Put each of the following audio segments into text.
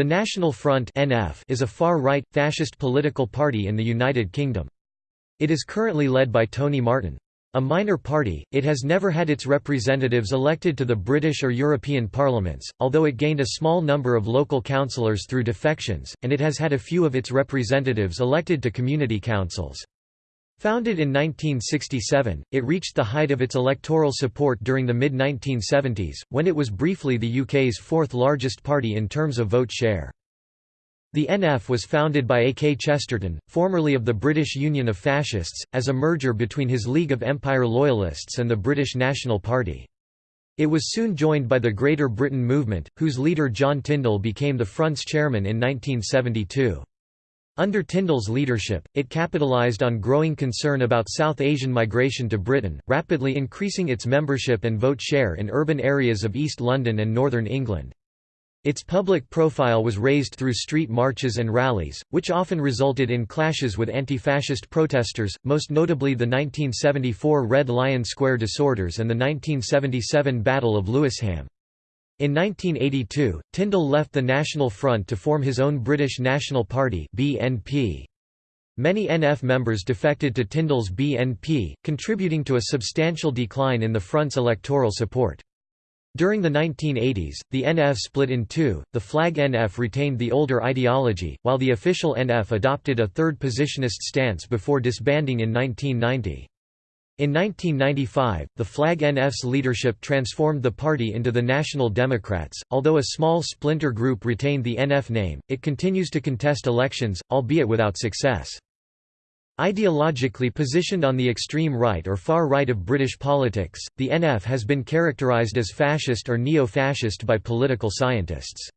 The National Front (NF) is a far-right, fascist political party in the United Kingdom. It is currently led by Tony Martin. A minor party, it has never had its representatives elected to the British or European parliaments, although it gained a small number of local councillors through defections, and it has had a few of its representatives elected to community councils. Founded in 1967, it reached the height of its electoral support during the mid-1970s, when it was briefly the UK's fourth largest party in terms of vote share. The NF was founded by A. K. Chesterton, formerly of the British Union of Fascists, as a merger between his League of Empire Loyalists and the British National Party. It was soon joined by the Greater Britain Movement, whose leader John Tyndall became the Front's chairman in 1972. Under Tyndall's leadership, it capitalized on growing concern about South Asian migration to Britain, rapidly increasing its membership and vote share in urban areas of East London and northern England. Its public profile was raised through street marches and rallies, which often resulted in clashes with anti-fascist protesters, most notably the 1974 Red Lion Square disorders and the 1977 Battle of Lewisham. In 1982, Tyndall left the National Front to form his own British National Party BNP. Many NF members defected to Tyndall's BNP, contributing to a substantial decline in the Front's electoral support. During the 1980s, the NF split in two, the flag NF retained the older ideology, while the official NF adopted a third positionist stance before disbanding in 1990. In 1995, the Flag NF's leadership transformed the party into the National Democrats. Although a small splinter group retained the NF name, it continues to contest elections, albeit without success. Ideologically positioned on the extreme right or far right of British politics, the NF has been characterised as fascist or neo-fascist by political scientists.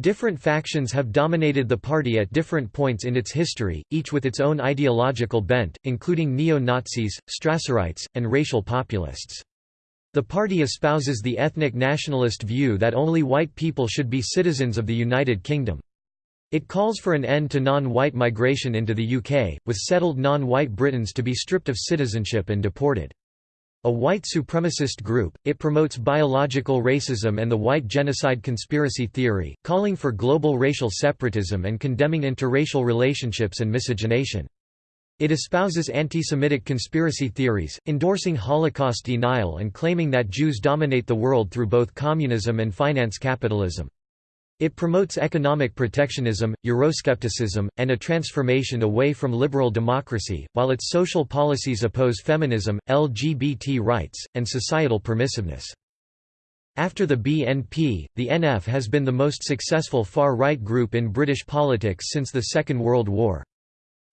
Different factions have dominated the party at different points in its history, each with its own ideological bent, including neo-Nazis, Strasserites, and racial populists. The party espouses the ethnic nationalist view that only white people should be citizens of the United Kingdom. It calls for an end to non-white migration into the UK, with settled non-white Britons to be stripped of citizenship and deported. A white supremacist group, it promotes biological racism and the white genocide conspiracy theory, calling for global racial separatism and condemning interracial relationships and miscegenation. It espouses anti-Semitic conspiracy theories, endorsing Holocaust denial and claiming that Jews dominate the world through both communism and finance capitalism. It promotes economic protectionism, Euroscepticism, and a transformation away from liberal democracy, while its social policies oppose feminism, LGBT rights, and societal permissiveness. After the BNP, the NF has been the most successful far-right group in British politics since the Second World War.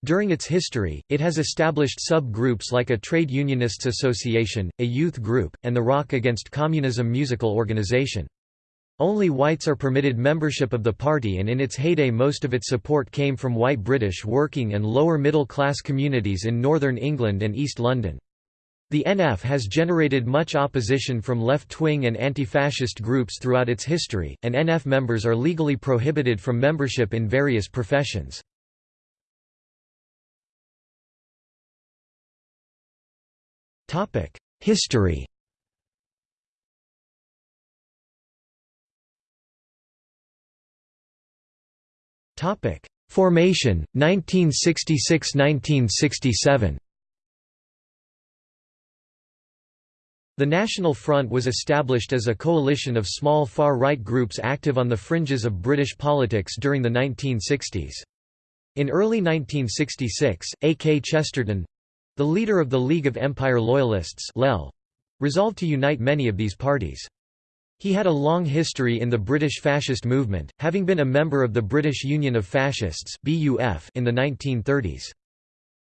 During its history, it has established sub-groups like a trade unionists association, a youth group, and the Rock Against Communism musical organization. Only whites are permitted membership of the party and in its heyday most of its support came from white British working and lower middle class communities in northern England and East London. The NF has generated much opposition from left-wing and anti-fascist groups throughout its history, and NF members are legally prohibited from membership in various professions. History Topic: Formation 1966–1967. The National Front was established as a coalition of small far-right groups active on the fringes of British politics during the 1960s. In early 1966, A. K. Chesterton—the leader of the League of Empire Loyalists resolved to unite many of these parties. He had a long history in the British fascist movement, having been a member of the British Union of Fascists in the 1930s.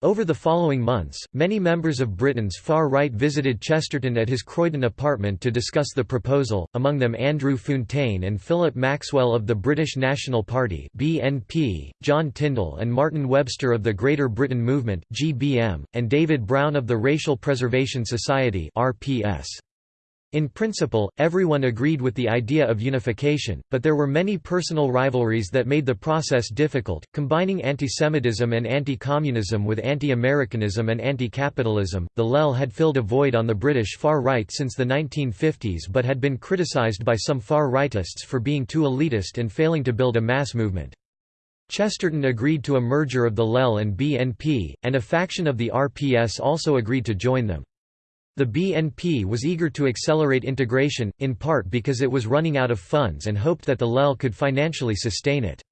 Over the following months, many members of Britain's far right visited Chesterton at his Croydon apartment to discuss the proposal, among them Andrew Fountaine and Philip Maxwell of the British National Party (BNP), John Tyndall and Martin Webster of the Greater Britain Movement (GBM), and David Brown of the Racial Preservation Society (RPS). In principle, everyone agreed with the idea of unification, but there were many personal rivalries that made the process difficult, combining antisemitism and anti-communism with anti-Americanism and anti-capitalism. The LEL had filled a void on the British far right since the 1950s but had been criticised by some far rightists for being too elitist and failing to build a mass movement. Chesterton agreed to a merger of the LEL and BNP, and a faction of the RPS also agreed to join them. The BNP was eager to accelerate integration, in part because it was running out of funds and hoped that the LEL could financially sustain it.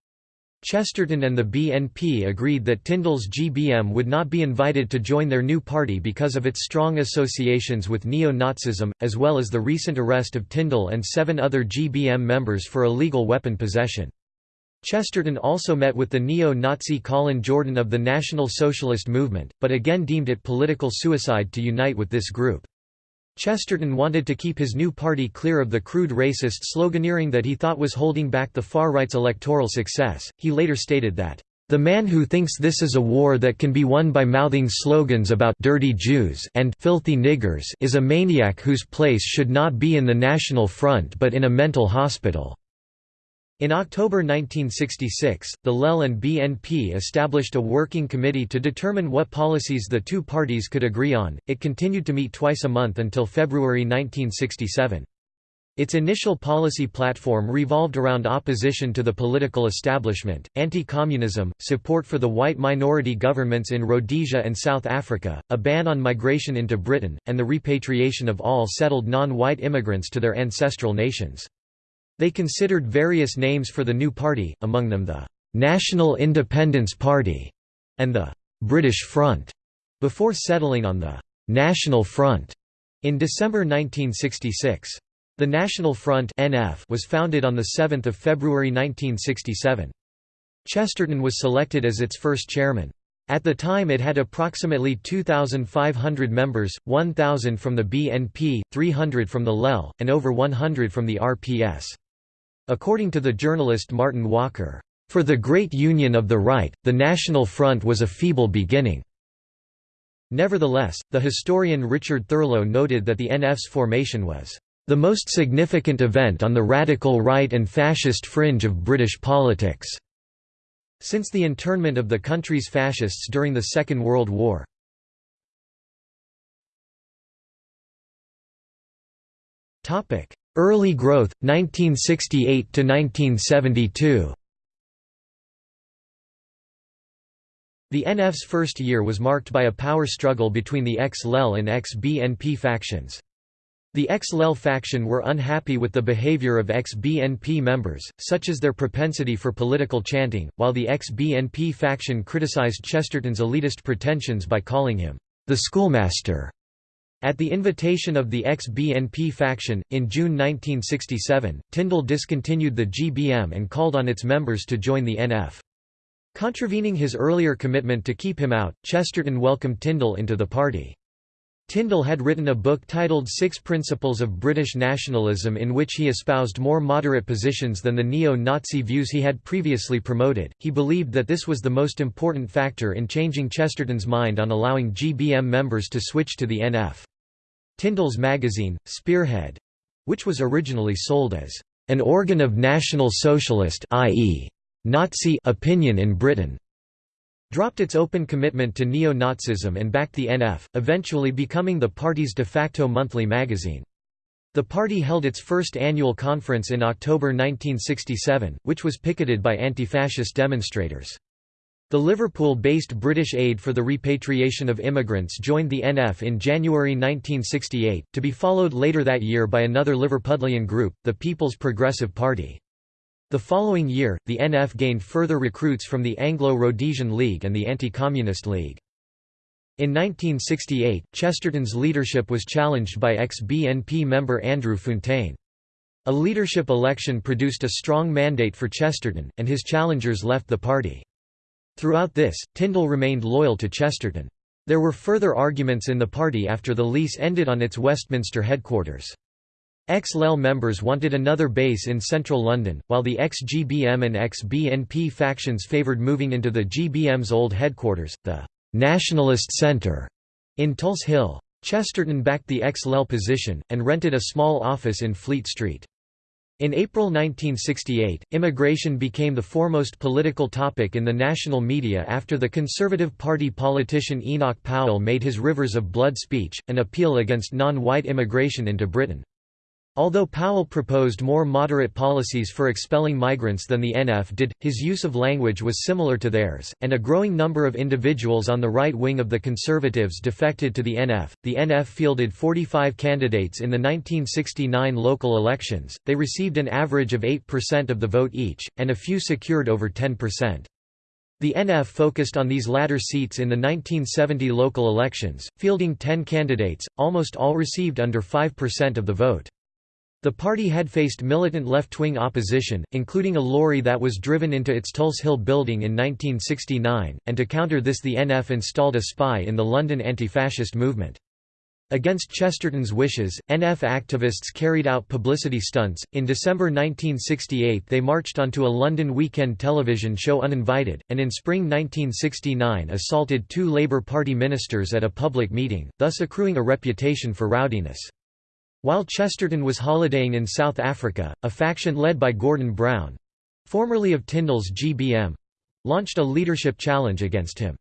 Chesterton and the BNP agreed that Tyndall's GBM would not be invited to join their new party because of its strong associations with neo-Nazism, as well as the recent arrest of Tyndall and seven other GBM members for illegal weapon possession. Chesterton also met with the neo-Nazi Colin Jordan of the National Socialist Movement, but again deemed it political suicide to unite with this group. Chesterton wanted to keep his new party clear of the crude racist sloganeering that he thought was holding back the far-right's electoral success. He later stated that, "...the man who thinks this is a war that can be won by mouthing slogans about dirty Jews and filthy niggers is a maniac whose place should not be in the National Front but in a mental hospital." In October 1966, the LEL and BNP established a working committee to determine what policies the two parties could agree on. It continued to meet twice a month until February 1967. Its initial policy platform revolved around opposition to the political establishment, anti-communism, support for the white minority governments in Rhodesia and South Africa, a ban on migration into Britain, and the repatriation of all settled non-white immigrants to their ancestral nations. They considered various names for the new party, among them the «National Independence Party» and the «British Front», before settling on the «National Front» in December 1966. The National Front (NF) was founded on 7 February 1967. Chesterton was selected as its first chairman. At the time it had approximately 2,500 members, 1,000 from the BNP, 300 from the LEL, and over 100 from the RPS. According to the journalist Martin Walker, "...for the great union of the right, the National Front was a feeble beginning." Nevertheless, the historian Richard Thurlow noted that the NF's formation was the most significant event on the radical right and fascist fringe of British politics." Since the internment of the country's fascists during the Second World War. Early growth, 1968–1972 The NF's first year was marked by a power struggle between the ex-LEL and ex-BNP factions. The ex-LEL faction were unhappy with the behavior of ex-BNP members, such as their propensity for political chanting, while the ex-BNP faction criticized Chesterton's elitist pretensions by calling him, "...the schoolmaster." At the invitation of the ex-BNP faction, in June 1967, Tyndall discontinued the GBM and called on its members to join the NF. Contravening his earlier commitment to keep him out, Chesterton welcomed Tyndall into the party. Tyndall had written a book titled Six Principles of British Nationalism in which he espoused more moderate positions than the neo-Nazi views he had previously promoted. He believed that this was the most important factor in changing Chesterton's mind on allowing GBM members to switch to the NF. Tyndall's magazine, Spearhead which was originally sold as an organ of National Socialist i.e. Nazi opinion in Britain, dropped its open commitment to neo-Nazism and backed the NF, eventually becoming the party's de facto monthly magazine. The party held its first annual conference in October 1967, which was picketed by anti-fascist demonstrators. The Liverpool-based British Aid for the Repatriation of Immigrants joined the NF in January 1968, to be followed later that year by another Liverpudlian group, the People's Progressive Party. The following year, the NF gained further recruits from the Anglo-Rhodesian League and the Anti-Communist League. In 1968, Chesterton's leadership was challenged by ex-BNP member Andrew Fountaine. A leadership election produced a strong mandate for Chesterton, and his challengers left the party. Throughout this, Tyndall remained loyal to Chesterton. There were further arguments in the party after the lease ended on its Westminster headquarters. Ex-LEL members wanted another base in central London, while the ex-GBM and ex-BNP factions favoured moving into the GBM's old headquarters, the «Nationalist Centre» in Tulse Hill. Chesterton backed the ex-Lel position, and rented a small office in Fleet Street. In April 1968, immigration became the foremost political topic in the national media after the Conservative Party politician Enoch Powell made his Rivers of Blood speech, an appeal against non-white immigration into Britain. Although Powell proposed more moderate policies for expelling migrants than the NF did, his use of language was similar to theirs, and a growing number of individuals on the right wing of the Conservatives defected to the NF. The NF fielded 45 candidates in the 1969 local elections, they received an average of 8% of the vote each, and a few secured over 10%. The NF focused on these latter seats in the 1970 local elections, fielding 10 candidates, almost all received under 5% of the vote. The party had faced militant left-wing opposition, including a lorry that was driven into its Tulse Hill building in 1969, and to counter this the NF installed a spy in the London anti-fascist movement. Against Chesterton's wishes, NF activists carried out publicity stunts. In December 1968, they marched onto a London weekend television show uninvited, and in spring 1969 assaulted two Labour Party ministers at a public meeting, thus accruing a reputation for rowdiness. While Chesterton was holidaying in South Africa, a faction led by Gordon Brown—formerly of Tyndall's GBM—launched a leadership challenge against him.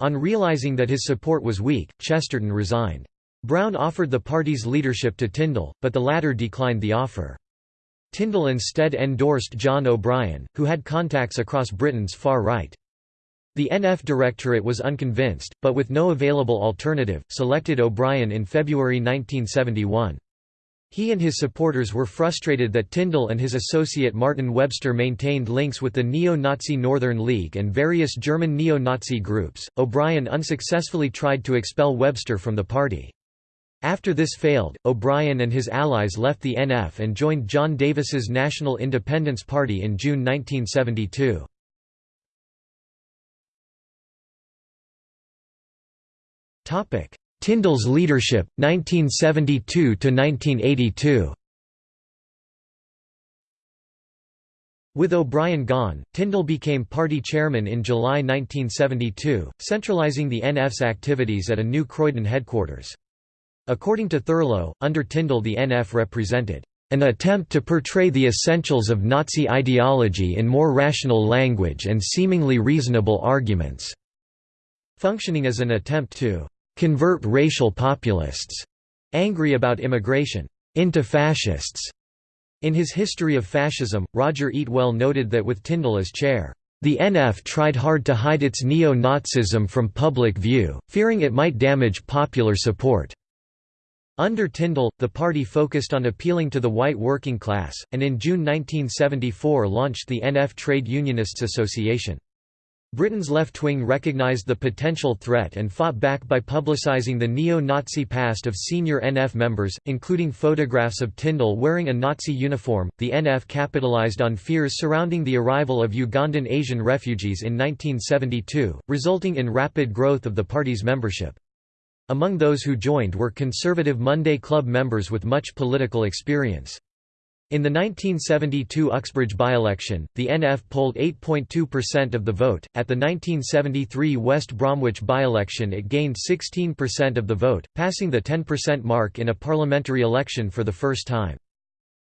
On realizing that his support was weak, Chesterton resigned. Brown offered the party's leadership to Tyndall, but the latter declined the offer. Tyndall instead endorsed John O'Brien, who had contacts across Britain's far right. The NF Directorate was unconvinced, but with no available alternative, selected O'Brien in February 1971. He and his supporters were frustrated that Tyndall and his associate Martin Webster maintained links with the neo-Nazi Northern League and various German neo-Nazi groups. O'Brien unsuccessfully tried to expel Webster from the party. After this failed, O'Brien and his allies left the NF and joined John Davis's National Independence Party in June 1972. Topic: Tyndall's leadership, 1972–1982 With O'Brien gone, Tyndall became party chairman in July 1972, centralizing the NF's activities at a new Croydon headquarters. According to Thurlow, under Tyndall the NF represented an attempt to portray the essentials of Nazi ideology in more rational language and seemingly reasonable arguments, functioning as an attempt to convert racial populists angry about immigration into fascists. In his History of Fascism, Roger Eatwell noted that with Tyndall as chair, the NF tried hard to hide its neo-Nazism from public view, fearing it might damage popular support. Under Tyndall, the party focused on appealing to the white working class, and in June 1974 launched the NF Trade Unionists Association. Britain's left wing recognised the potential threat and fought back by publicising the neo-Nazi past of senior NF members, including photographs of Tyndall wearing a Nazi uniform. The NF capitalised on fears surrounding the arrival of Ugandan Asian refugees in 1972, resulting in rapid growth of the party's membership. Among those who joined were conservative Monday Club members with much political experience. In the 1972 Uxbridge by-election, the NF polled 8.2% of the vote. At the 1973 West Bromwich by-election it gained 16% of the vote, passing the 10% mark in a parliamentary election for the first time.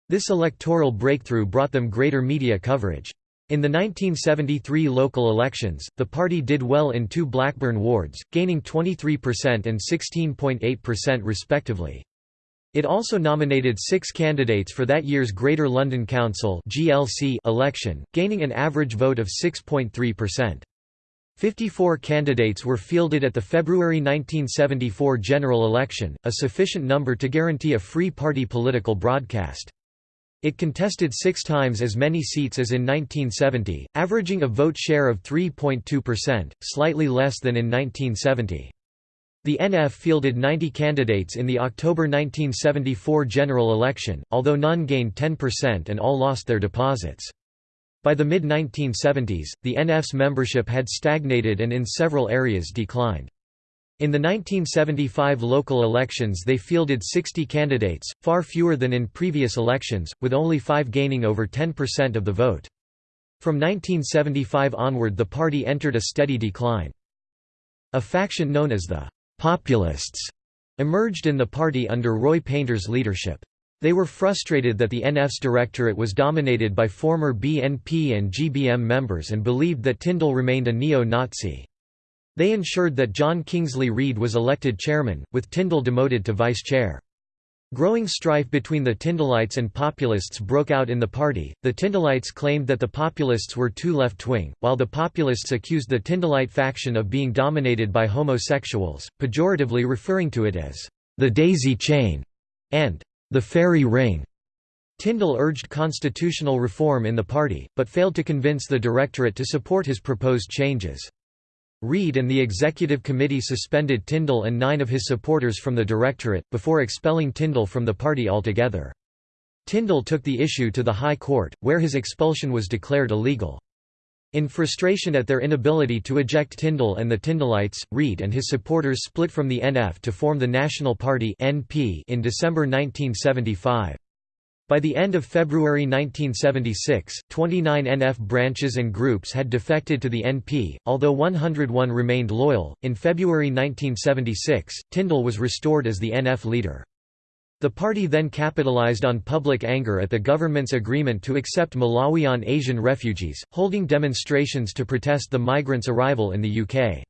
This electoral breakthrough brought them greater media coverage. In the 1973 local elections, the party did well in two Blackburn wards, gaining 23% and 16.8% respectively. It also nominated six candidates for that year's Greater London Council election, gaining an average vote of 6.3%. 54 candidates were fielded at the February 1974 general election, a sufficient number to guarantee a free party political broadcast. It contested six times as many seats as in 1970, averaging a vote share of 3.2%, slightly less than in 1970. The NF fielded 90 candidates in the October 1974 general election, although none gained 10% and all lost their deposits. By the mid-1970s, the NF's membership had stagnated and in several areas declined. In the 1975 local elections they fielded 60 candidates, far fewer than in previous elections, with only five gaining over 10% of the vote. From 1975 onward the party entered a steady decline. A faction known as the populists emerged in the party under Roy Painter's leadership. They were frustrated that the NF's directorate was dominated by former BNP and GBM members and believed that Tyndall remained a neo-Nazi. They ensured that John Kingsley Read was elected chairman, with Tyndall demoted to vice chair. Growing strife between the Tyndallites and Populists broke out in the party. The Tyndallites claimed that the Populists were too left wing, while the Populists accused the Tyndallite faction of being dominated by homosexuals, pejoratively referring to it as the daisy chain and the fairy ring. Tyndall urged constitutional reform in the party, but failed to convince the directorate to support his proposed changes. Read and the executive committee suspended Tyndall and nine of his supporters from the directorate, before expelling Tyndall from the party altogether. Tyndall took the issue to the High Court, where his expulsion was declared illegal. In frustration at their inability to eject Tyndall and the Tyndallites, Read and his supporters split from the NF to form the National Party in December 1975. By the end of February 1976, 29 NF branches and groups had defected to the NP, although 101 remained loyal. In February 1976, Tyndall was restored as the NF leader. The party then capitalized on public anger at the government's agreement to accept Malawian Asian refugees, holding demonstrations to protest the migrants' arrival in the UK.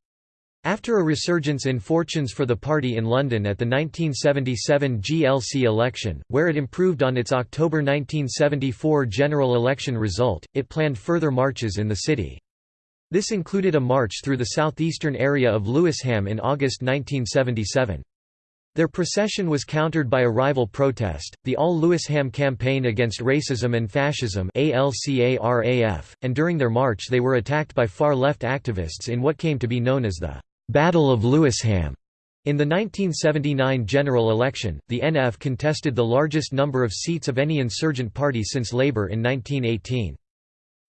After a resurgence in fortunes for the party in London at the 1977 GLC election, where it improved on its October 1974 general election result, it planned further marches in the city. This included a march through the southeastern area of Lewisham in August 1977. Their procession was countered by a rival protest, the All Lewisham Campaign Against Racism and Fascism and during their march they were attacked by far-left activists in what came to be known as the «Battle of Lewisham». In the 1979 general election, the NF contested the largest number of seats of any insurgent party since Labour in 1918.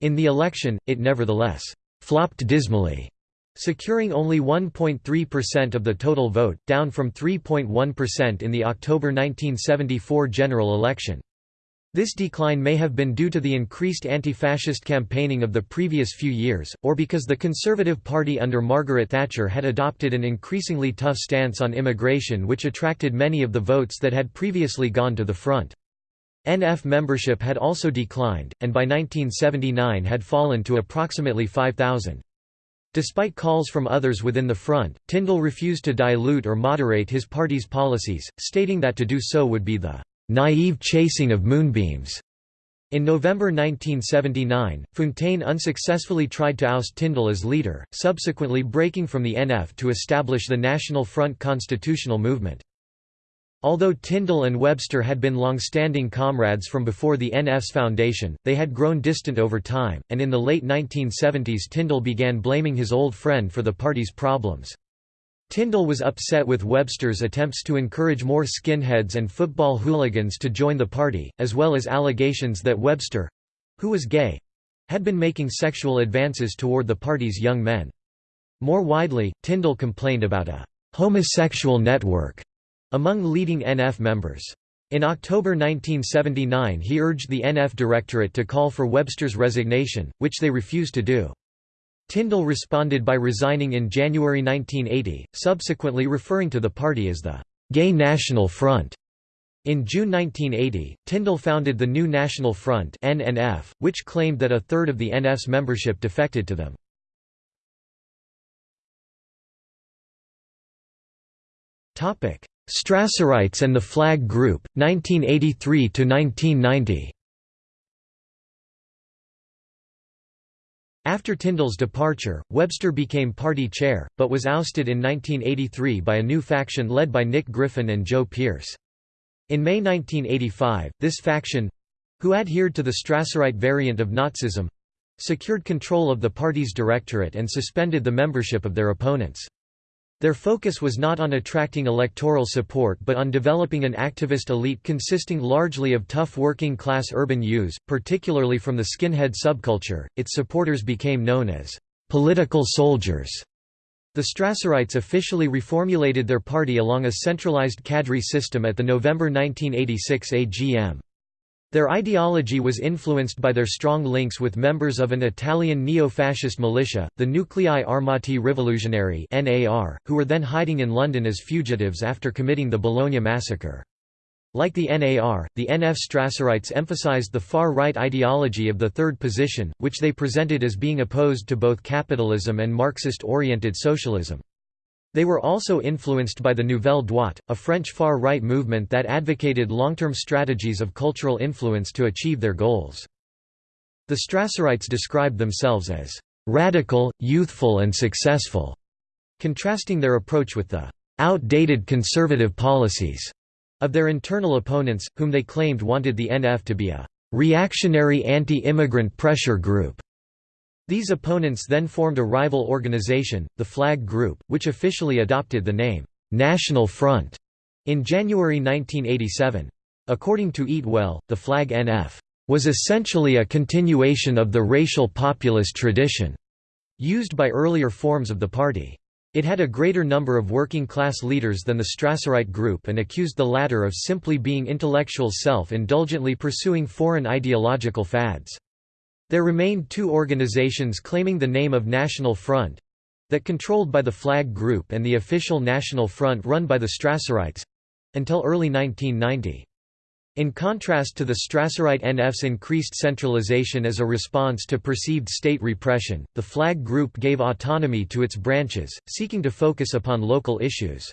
In the election, it nevertheless «flopped dismally» securing only 1.3% of the total vote, down from 3.1% in the October 1974 general election. This decline may have been due to the increased anti-fascist campaigning of the previous few years, or because the Conservative Party under Margaret Thatcher had adopted an increasingly tough stance on immigration which attracted many of the votes that had previously gone to the front. NF membership had also declined, and by 1979 had fallen to approximately 5,000. Despite calls from others within the front, Tyndall refused to dilute or moderate his party's policies, stating that to do so would be the naive chasing of moonbeams. In November 1979, Fountaine unsuccessfully tried to oust Tyndall as leader, subsequently breaking from the NF to establish the National Front constitutional movement. Although Tyndall and Webster had been long-standing comrades from before the NF's foundation, they had grown distant over time, and in the late 1970s Tyndall began blaming his old friend for the party's problems. Tyndall was upset with Webster's attempts to encourage more skinheads and football hooligans to join the party, as well as allegations that Webster—who was gay—had been making sexual advances toward the party's young men. More widely, Tyndall complained about a «homosexual network» among leading NF members. In October 1979 he urged the NF Directorate to call for Webster's resignation, which they refused to do. Tyndall responded by resigning in January 1980, subsequently referring to the party as the «Gay National Front». In June 1980, Tyndall founded the New National Front NNF, which claimed that a third of the NF's membership defected to them. Topic: Strasserites and the Flag Group, 1983–1990 After Tyndall's departure, Webster became party chair, but was ousted in 1983 by a new faction led by Nick Griffin and Joe Pearce. In May 1985, this faction—who adhered to the Strasserite variant of Nazism—secured control of the party's directorate and suspended the membership of their opponents. Their focus was not on attracting electoral support but on developing an activist elite consisting largely of tough working class urban youths, particularly from the skinhead subculture. Its supporters became known as political soldiers. The Strasserites officially reformulated their party along a centralized cadre system at the November 1986 AGM. Their ideology was influenced by their strong links with members of an Italian neo-fascist militia, the Nuclei Armati Rivoluzionari who were then hiding in London as fugitives after committing the Bologna massacre. Like the NAR, the NF Strasserites emphasized the far-right ideology of the third position, which they presented as being opposed to both capitalism and Marxist-oriented socialism. They were also influenced by the Nouvelle Droite, a French far-right movement that advocated long-term strategies of cultural influence to achieve their goals. The Strasserites described themselves as «radical, youthful and successful», contrasting their approach with the «outdated conservative policies» of their internal opponents, whom they claimed wanted the NF to be a «reactionary anti-immigrant pressure group» These opponents then formed a rival organization, the Flag Group, which officially adopted the name, "'National Front' in January 1987. According to Eatwell, the Flag NF was essentially a continuation of the racial populist tradition used by earlier forms of the party. It had a greater number of working-class leaders than the Strasserite group and accused the latter of simply being intellectuals self-indulgently pursuing foreign ideological fads. There remained two organizations claiming the name of National Front that controlled by the Flag Group and the official National Front run by the Strasserites until early 1990. In contrast to the Strasserite NF's increased centralization as a response to perceived state repression, the Flag Group gave autonomy to its branches, seeking to focus upon local issues.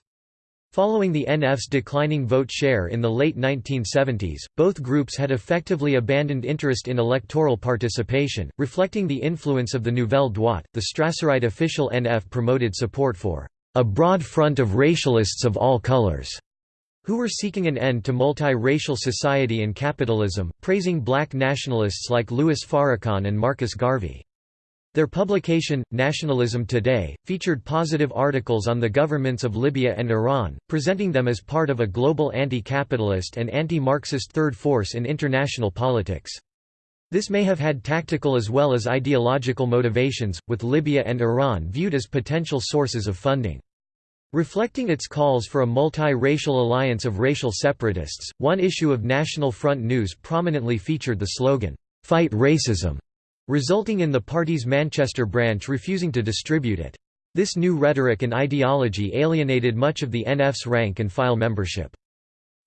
Following the NF's declining vote share in the late 1970s, both groups had effectively abandoned interest in electoral participation, reflecting the influence of the Nouvelle Droite. The Strasserite official NF promoted support for a broad front of racialists of all colors, who were seeking an end to multi-racial society and capitalism, praising black nationalists like Louis Farrakhan and Marcus Garvey. Their publication, Nationalism Today, featured positive articles on the governments of Libya and Iran, presenting them as part of a global anti-capitalist and anti-Marxist third force in international politics. This may have had tactical as well as ideological motivations, with Libya and Iran viewed as potential sources of funding. Reflecting its calls for a multi-racial alliance of racial separatists, one issue of National Front News prominently featured the slogan, "'Fight Racism' resulting in the party's Manchester branch refusing to distribute it. This new rhetoric and ideology alienated much of the NF's rank-and-file membership.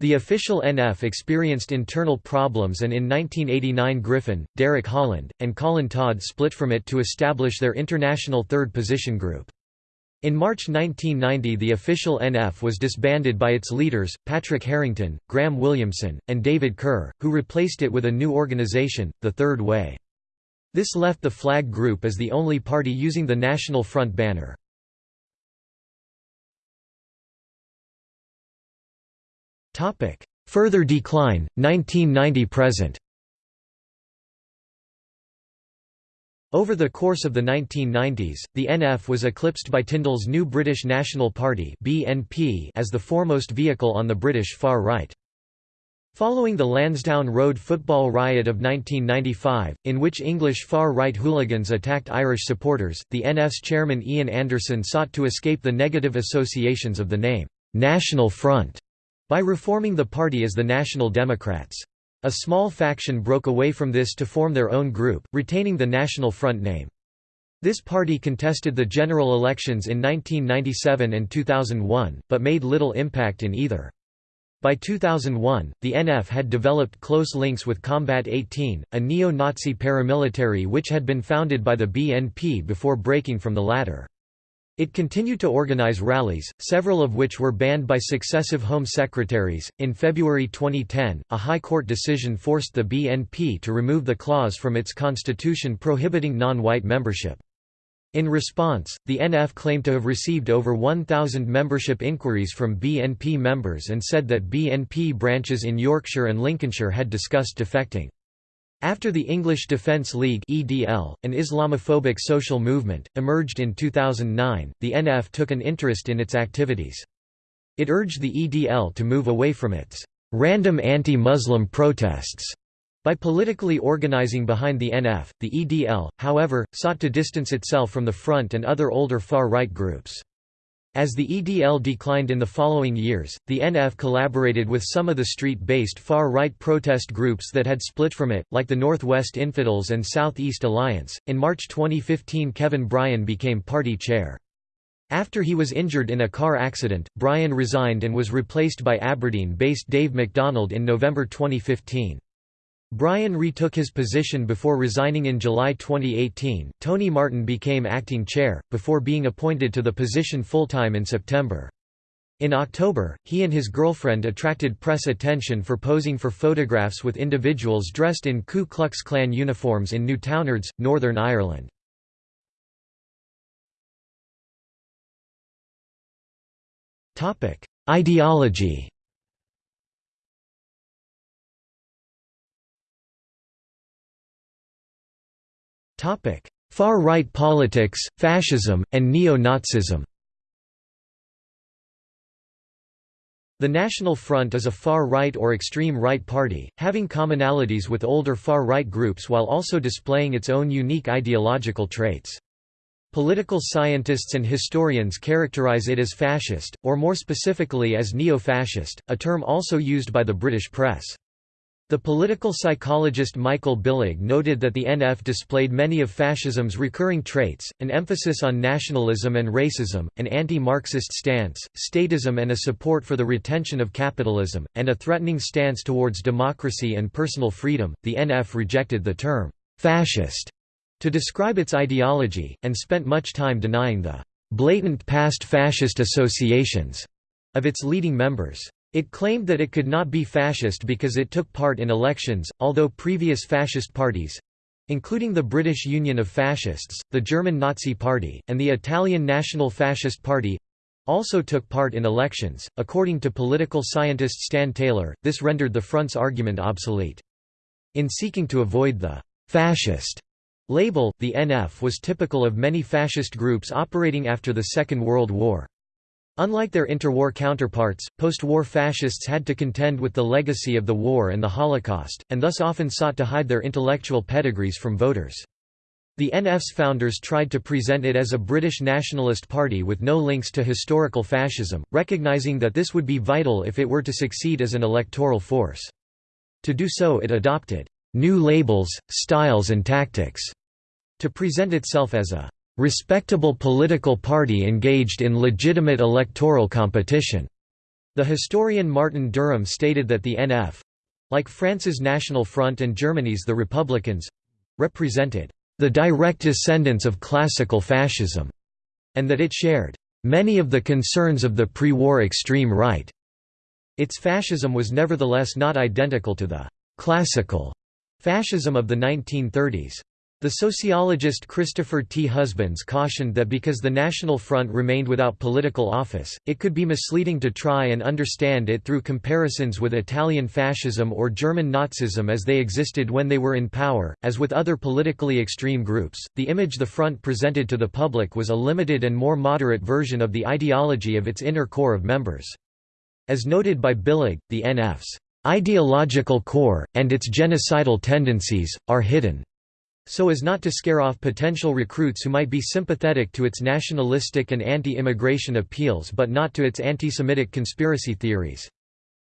The official NF experienced internal problems and in 1989 Griffin, Derek Holland, and Colin Todd split from it to establish their international third position group. In March 1990 the official NF was disbanded by its leaders, Patrick Harrington, Graham Williamson, and David Kerr, who replaced it with a new organization, The Third Way. This left the Flag Group as the only party using the National Front banner. Further decline, 1990–present Over the course of the 1990s, the NF was eclipsed by Tyndall's new British National Party as the foremost vehicle on the British far right. Following the Lansdowne Road football riot of 1995, in which English far-right hooligans attacked Irish supporters, the NF's chairman Ian Anderson sought to escape the negative associations of the name, "'National Front' by reforming the party as the National Democrats. A small faction broke away from this to form their own group, retaining the National Front name. This party contested the general elections in 1997 and 2001, but made little impact in either. By 2001, the NF had developed close links with Combat 18, a neo-Nazi paramilitary which had been founded by the BNP before breaking from the latter. It continued to organize rallies, several of which were banned by successive Home Secretaries. In February 2010, a High Court decision forced the BNP to remove the clause from its constitution prohibiting non-white membership. In response, the NF claimed to have received over 1,000 membership inquiries from BNP members and said that BNP branches in Yorkshire and Lincolnshire had discussed defecting. After the English Defence League (EDL), an Islamophobic social movement, emerged in 2009, the NF took an interest in its activities. It urged the EDL to move away from its random anti-Muslim protests by politically organizing behind the NF, the EDL, however, sought to distance itself from the Front and other older far-right groups. As the EDL declined in the following years, the NF collaborated with some of the street-based far-right protest groups that had split from it, like the Northwest Infidels and Southeast Alliance. In March 2015 Kevin Bryan became party chair. After he was injured in a car accident, Bryan resigned and was replaced by Aberdeen-based Dave MacDonald in November 2015. Bryan retook his position before resigning in July 2018. Tony Martin became acting chair, before being appointed to the position full-time in September. In October, he and his girlfriend attracted press attention for posing for photographs with individuals dressed in Ku Klux Klan uniforms in Newtownards, Northern Ireland. Ideology Far-right politics, fascism, and neo-Nazism The National Front is a far-right or extreme-right party, having commonalities with older far-right groups while also displaying its own unique ideological traits. Political scientists and historians characterize it as fascist, or more specifically as neo-fascist, a term also used by the British press. The political psychologist Michael Billig noted that the NF displayed many of fascism's recurring traits, an emphasis on nationalism and racism, an anti-Marxist stance, statism and a support for the retention of capitalism, and a threatening stance towards democracy and personal freedom. The NF rejected the term fascist to describe its ideology, and spent much time denying the blatant past fascist associations of its leading members. It claimed that it could not be fascist because it took part in elections, although previous fascist parties—including the British Union of Fascists, the German Nazi Party, and the Italian National Fascist Party, also took part in elections. According to political scientist Stan Taylor, this rendered the front's argument obsolete. In seeking to avoid the fascist label, the NF was typical of many fascist groups operating after the Second World War. Unlike their interwar counterparts, post-war fascists had to contend with the legacy of the war and the Holocaust, and thus often sought to hide their intellectual pedigrees from voters. The NF's founders tried to present it as a British nationalist party with no links to historical fascism, recognizing that this would be vital if it were to succeed as an electoral force. To do so it adopted new labels, styles and tactics to present itself as a respectable political party engaged in legitimate electoral competition. The historian Martin Durham stated that the NF—like France's National Front and Germany's the Republicans—represented the direct descendants of classical fascism, and that it shared many of the concerns of the pre-war extreme right. Its fascism was nevertheless not identical to the classical fascism of the 1930s. The sociologist Christopher T. Husbands cautioned that because the National Front remained without political office, it could be misleading to try and understand it through comparisons with Italian fascism or German Nazism as they existed when they were in power. As with other politically extreme groups, the image the Front presented to the public was a limited and more moderate version of the ideology of its inner core of members. As noted by Billig, the NF's ideological core, and its genocidal tendencies, are hidden so as not to scare off potential recruits who might be sympathetic to its nationalistic and anti-immigration appeals but not to its anti-Semitic conspiracy theories.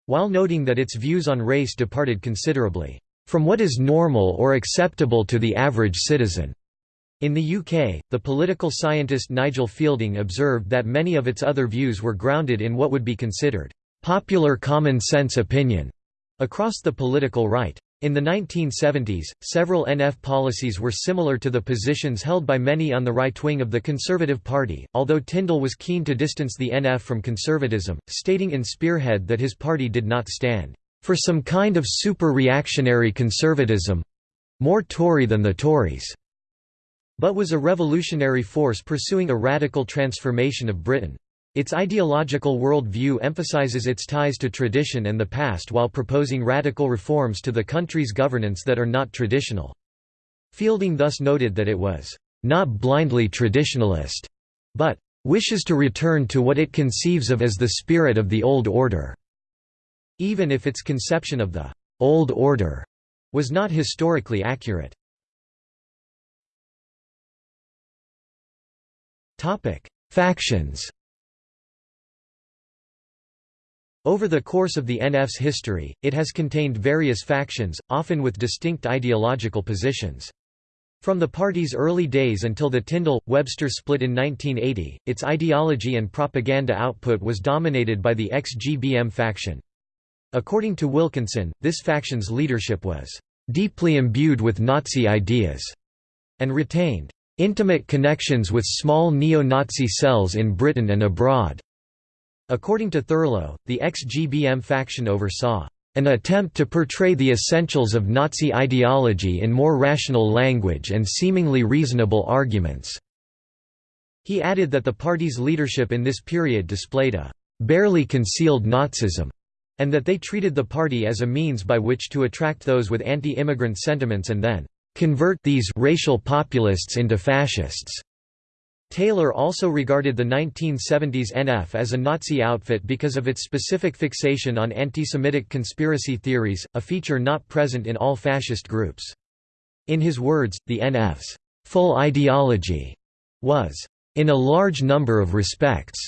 While noting that its views on race departed considerably, "...from what is normal or acceptable to the average citizen." In the UK, the political scientist Nigel Fielding observed that many of its other views were grounded in what would be considered, "...popular common sense opinion," across the political right. In the 1970s, several NF policies were similar to the positions held by many on the right wing of the Conservative Party, although Tyndall was keen to distance the NF from conservatism, stating in Spearhead that his party did not stand for some kind of super-reactionary conservatism—more Tory than the Tories, but was a revolutionary force pursuing a radical transformation of Britain. Its ideological world view emphasizes its ties to tradition and the past while proposing radical reforms to the country's governance that are not traditional. Fielding thus noted that it was, "...not blindly traditionalist," but "...wishes to return to what it conceives of as the spirit of the old order." even if its conception of the «old order» was not historically accurate. Factions Over the course of the NF's history, it has contained various factions, often with distinct ideological positions. From the party's early days until the Tyndall-Webster split in 1980, its ideology and propaganda output was dominated by the ex-GBM faction. According to Wilkinson, this faction's leadership was "...deeply imbued with Nazi ideas," and retained "...intimate connections with small neo-Nazi cells in Britain and abroad." According to Thurlow, the ex-GBM faction oversaw an attempt to portray the essentials of Nazi ideology in more rational language and seemingly reasonable arguments." He added that the party's leadership in this period displayed a «barely concealed Nazism», and that they treated the party as a means by which to attract those with anti-immigrant sentiments and then «convert these racial populists into fascists». Taylor also regarded the 1970s NF as a Nazi outfit because of its specific fixation on anti-Semitic conspiracy theories, a feature not present in all fascist groups. In his words, the NF's full ideology was, in a large number of respects,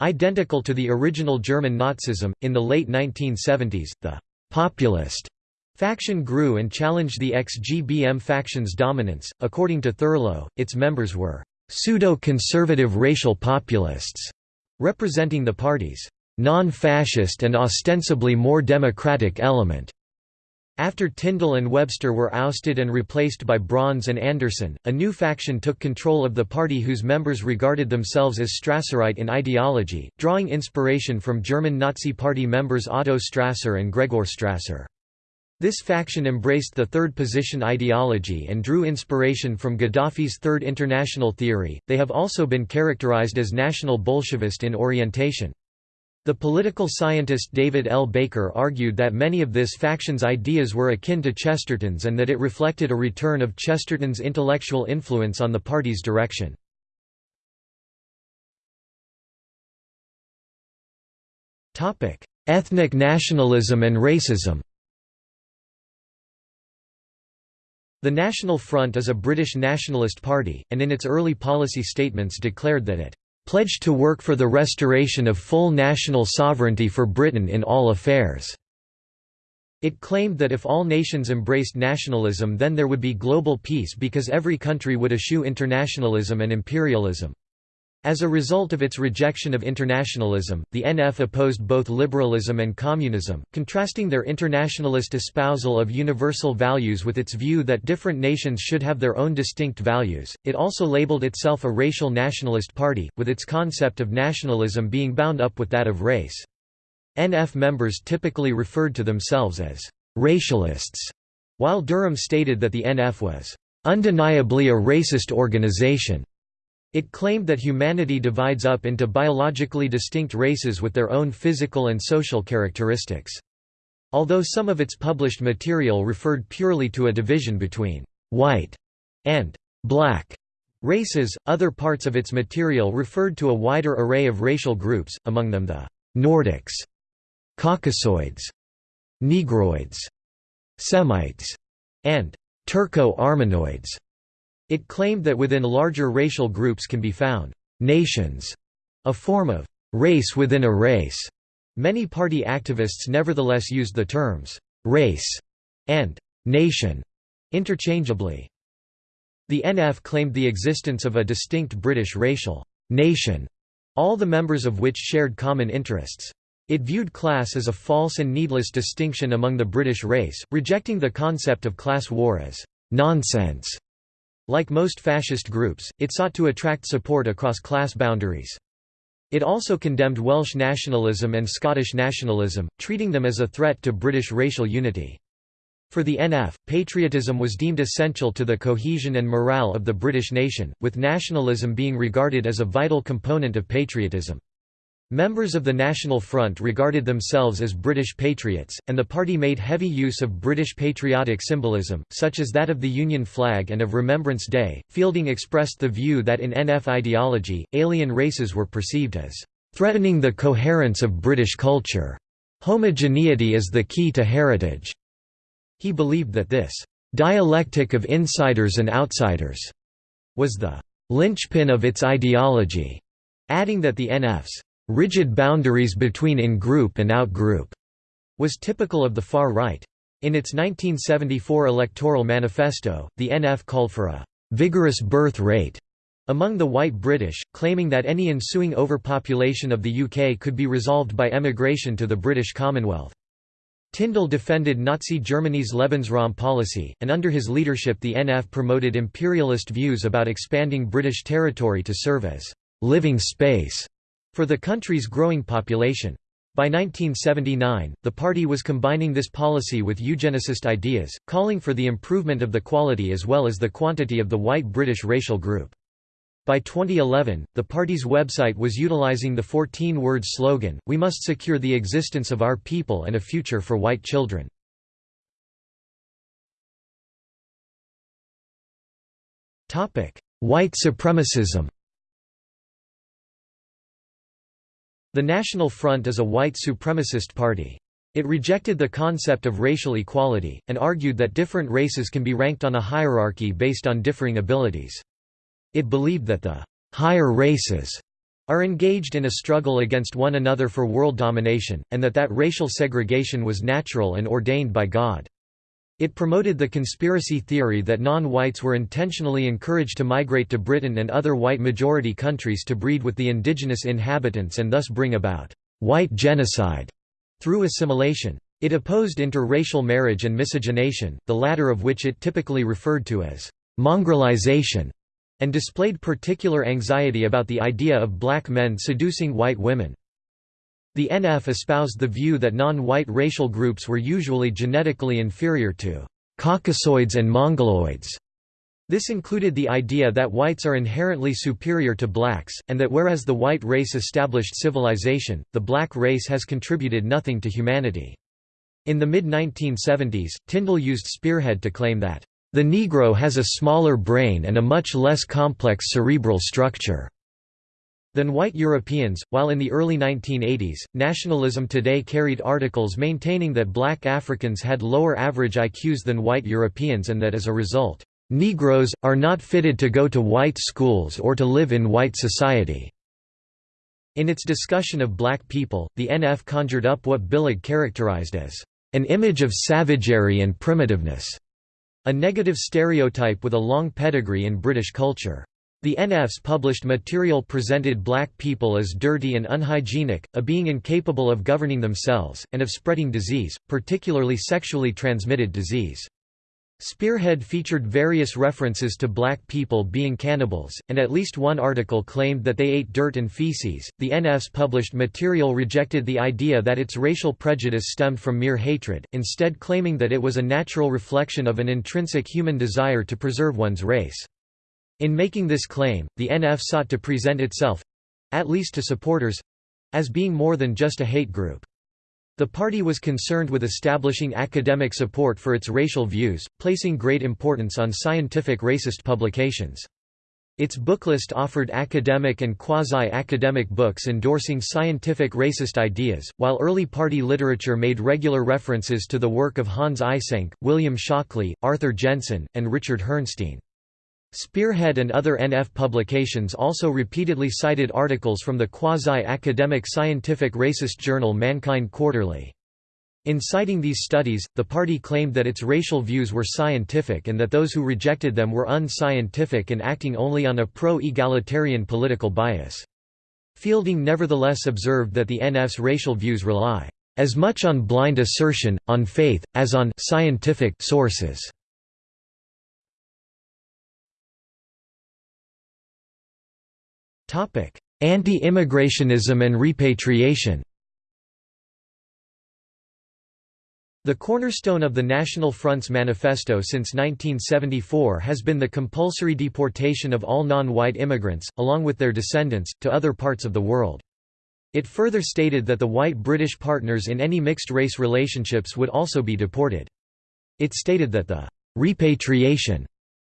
identical to the original German Nazism. In the late 1970s, the populist faction grew and challenged the ex-GBM faction's dominance. According to Thurlow, its members were pseudo-conservative racial populists, representing the party's non-fascist and ostensibly more democratic element. After Tyndall and Webster were ousted and replaced by Brons and Anderson, a new faction took control of the party whose members regarded themselves as Strasserite in ideology, drawing inspiration from German Nazi Party members Otto Strasser and Gregor Strasser. This faction embraced the third position ideology and drew inspiration from Gaddafi's Third International theory. They have also been characterized as national Bolshevist in orientation. The political scientist David L. Baker argued that many of this faction's ideas were akin to Chesterton's and that it reflected a return of Chesterton's intellectual influence on the party's direction. Ethnic nationalism and racism The National Front is a British nationalist party, and in its early policy statements declared that it "...pledged to work for the restoration of full national sovereignty for Britain in all affairs." It claimed that if all nations embraced nationalism then there would be global peace because every country would eschew internationalism and imperialism. As a result of its rejection of internationalism, the NF opposed both liberalism and communism, contrasting their internationalist espousal of universal values with its view that different nations should have their own distinct values. It also labeled itself a racial nationalist party, with its concept of nationalism being bound up with that of race. NF members typically referred to themselves as racialists, while Durham stated that the NF was undeniably a racist organization. It claimed that humanity divides up into biologically distinct races with their own physical and social characteristics. Although some of its published material referred purely to a division between «white» and «black» races, other parts of its material referred to a wider array of racial groups, among them the «Nordics», «Caucasoids», «Negroids», «Semites», and «Turco-Armenoids». It claimed that within larger racial groups can be found nations, a form of race within a race. Many party activists nevertheless used the terms race and nation interchangeably. The NF claimed the existence of a distinct British racial nation, all the members of which shared common interests. It viewed class as a false and needless distinction among the British race, rejecting the concept of class war as nonsense. Like most fascist groups, it sought to attract support across class boundaries. It also condemned Welsh nationalism and Scottish nationalism, treating them as a threat to British racial unity. For the NF, patriotism was deemed essential to the cohesion and morale of the British nation, with nationalism being regarded as a vital component of patriotism. Members of the National Front regarded themselves as British patriots, and the party made heavy use of British patriotic symbolism, such as that of the Union flag and of Remembrance Day. Fielding expressed the view that in NF ideology, alien races were perceived as threatening the coherence of British culture. Homogeneity is the key to heritage. He believed that this dialectic of insiders and outsiders was the linchpin of its ideology, adding that the NF's rigid boundaries between in-group and out-group, was typical of the far right. In its 1974 electoral manifesto, the NF called for a «vigorous birth rate» among the white British, claiming that any ensuing overpopulation of the UK could be resolved by emigration to the British Commonwealth. Tyndall defended Nazi Germany's Lebensraum policy, and under his leadership the NF promoted imperialist views about expanding British territory to serve as «living space» for the country's growing population. By 1979, the party was combining this policy with eugenicist ideas, calling for the improvement of the quality as well as the quantity of the white British racial group. By 2011, the party's website was utilizing the 14-word slogan, We must secure the existence of our people and a future for white children. White supremacism The National Front is a white supremacist party. It rejected the concept of racial equality, and argued that different races can be ranked on a hierarchy based on differing abilities. It believed that the higher races are engaged in a struggle against one another for world domination, and that that racial segregation was natural and ordained by God. It promoted the conspiracy theory that non-whites were intentionally encouraged to migrate to Britain and other white-majority countries to breed with the indigenous inhabitants and thus bring about «white genocide» through assimilation. It opposed interracial marriage and miscegenation, the latter of which it typically referred to as «mongrelization» and displayed particular anxiety about the idea of black men seducing white women. The NF espoused the view that non-white racial groups were usually genetically inferior to Caucasoids and Mongoloids. This included the idea that whites are inherently superior to blacks, and that whereas the white race established civilization, the black race has contributed nothing to humanity. In the mid-1970s, Tyndall used Spearhead to claim that the Negro has a smaller brain and a much less complex cerebral structure than white Europeans, while in the early 1980s, Nationalism Today carried articles maintaining that black Africans had lower average IQs than white Europeans and that as a result, "...Negroes, are not fitted to go to white schools or to live in white society." In its discussion of black people, the NF conjured up what Billig characterized as, "...an image of savagery and primitiveness." A negative stereotype with a long pedigree in British culture. The NFs published material presented black people as dirty and unhygienic, a being incapable of governing themselves, and of spreading disease, particularly sexually transmitted disease. Spearhead featured various references to black people being cannibals, and at least one article claimed that they ate dirt and feces. The NF's published material rejected the idea that its racial prejudice stemmed from mere hatred, instead claiming that it was a natural reflection of an intrinsic human desire to preserve one's race. In making this claim, the NF sought to present itself—at least to supporters—as being more than just a hate group. The party was concerned with establishing academic support for its racial views, placing great importance on scientific racist publications. Its booklist offered academic and quasi-academic books endorsing scientific racist ideas, while early party literature made regular references to the work of Hans Eysenck, William Shockley, Arthur Jensen, and Richard Herrnstein. Spearhead and other NF publications also repeatedly cited articles from the quasi-academic scientific racist journal Mankind Quarterly. In citing these studies, the party claimed that its racial views were scientific and that those who rejected them were unscientific and acting only on a pro-egalitarian political bias. Fielding nevertheless observed that the NF's racial views rely as much on blind assertion, on faith, as on scientific sources. Anti-immigrationism and repatriation The cornerstone of the National Front's manifesto since 1974 has been the compulsory deportation of all non-white immigrants, along with their descendants, to other parts of the world. It further stated that the white British partners in any mixed-race relationships would also be deported. It stated that the repatriation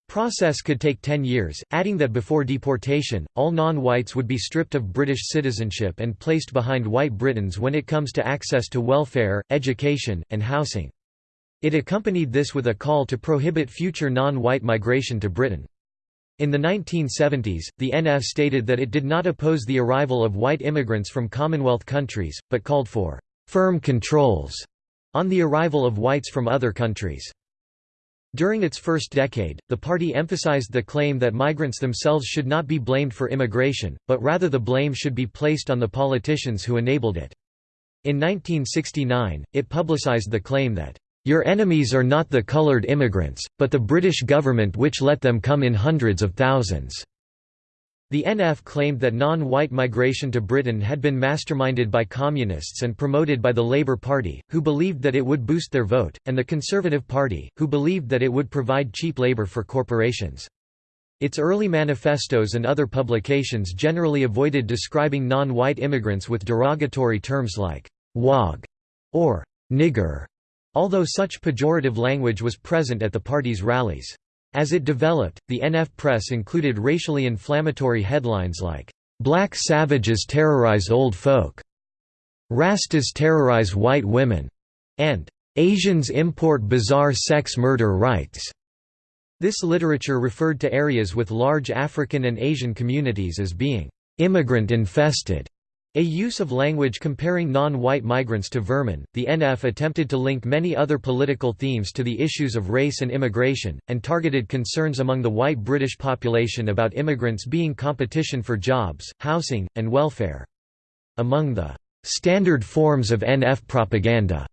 Process could take 10 years, adding that before deportation, all non-whites would be stripped of British citizenship and placed behind white Britons when it comes to access to welfare, education, and housing. It accompanied this with a call to prohibit future non-white migration to Britain. In the 1970s, the NF stated that it did not oppose the arrival of white immigrants from Commonwealth countries, but called for «firm controls» on the arrival of whites from other countries. During its first decade, the party emphasized the claim that migrants themselves should not be blamed for immigration, but rather the blame should be placed on the politicians who enabled it. In 1969, it publicized the claim that your enemies are not the coloured immigrants, but the British government which let them come in hundreds of thousands." The NF claimed that non-white migration to Britain had been masterminded by communists and promoted by the Labour Party, who believed that it would boost their vote, and the Conservative Party, who believed that it would provide cheap labour for corporations. Its early manifestos and other publications generally avoided describing non-white immigrants with derogatory terms like «wog» or «nigger», although such pejorative language was present at the party's rallies. As it developed, the NF press included racially inflammatory headlines like, "'Black savages terrorize old folk'", "'Rastas terrorize white women'", and "'Asians import bizarre sex murder rites'". This literature referred to areas with large African and Asian communities as being "'immigrant-infested' A use of language comparing non-white migrants to vermin, the NF attempted to link many other political themes to the issues of race and immigration, and targeted concerns among the white British population about immigrants being competition for jobs, housing, and welfare. Among the standard forms of NF propaganda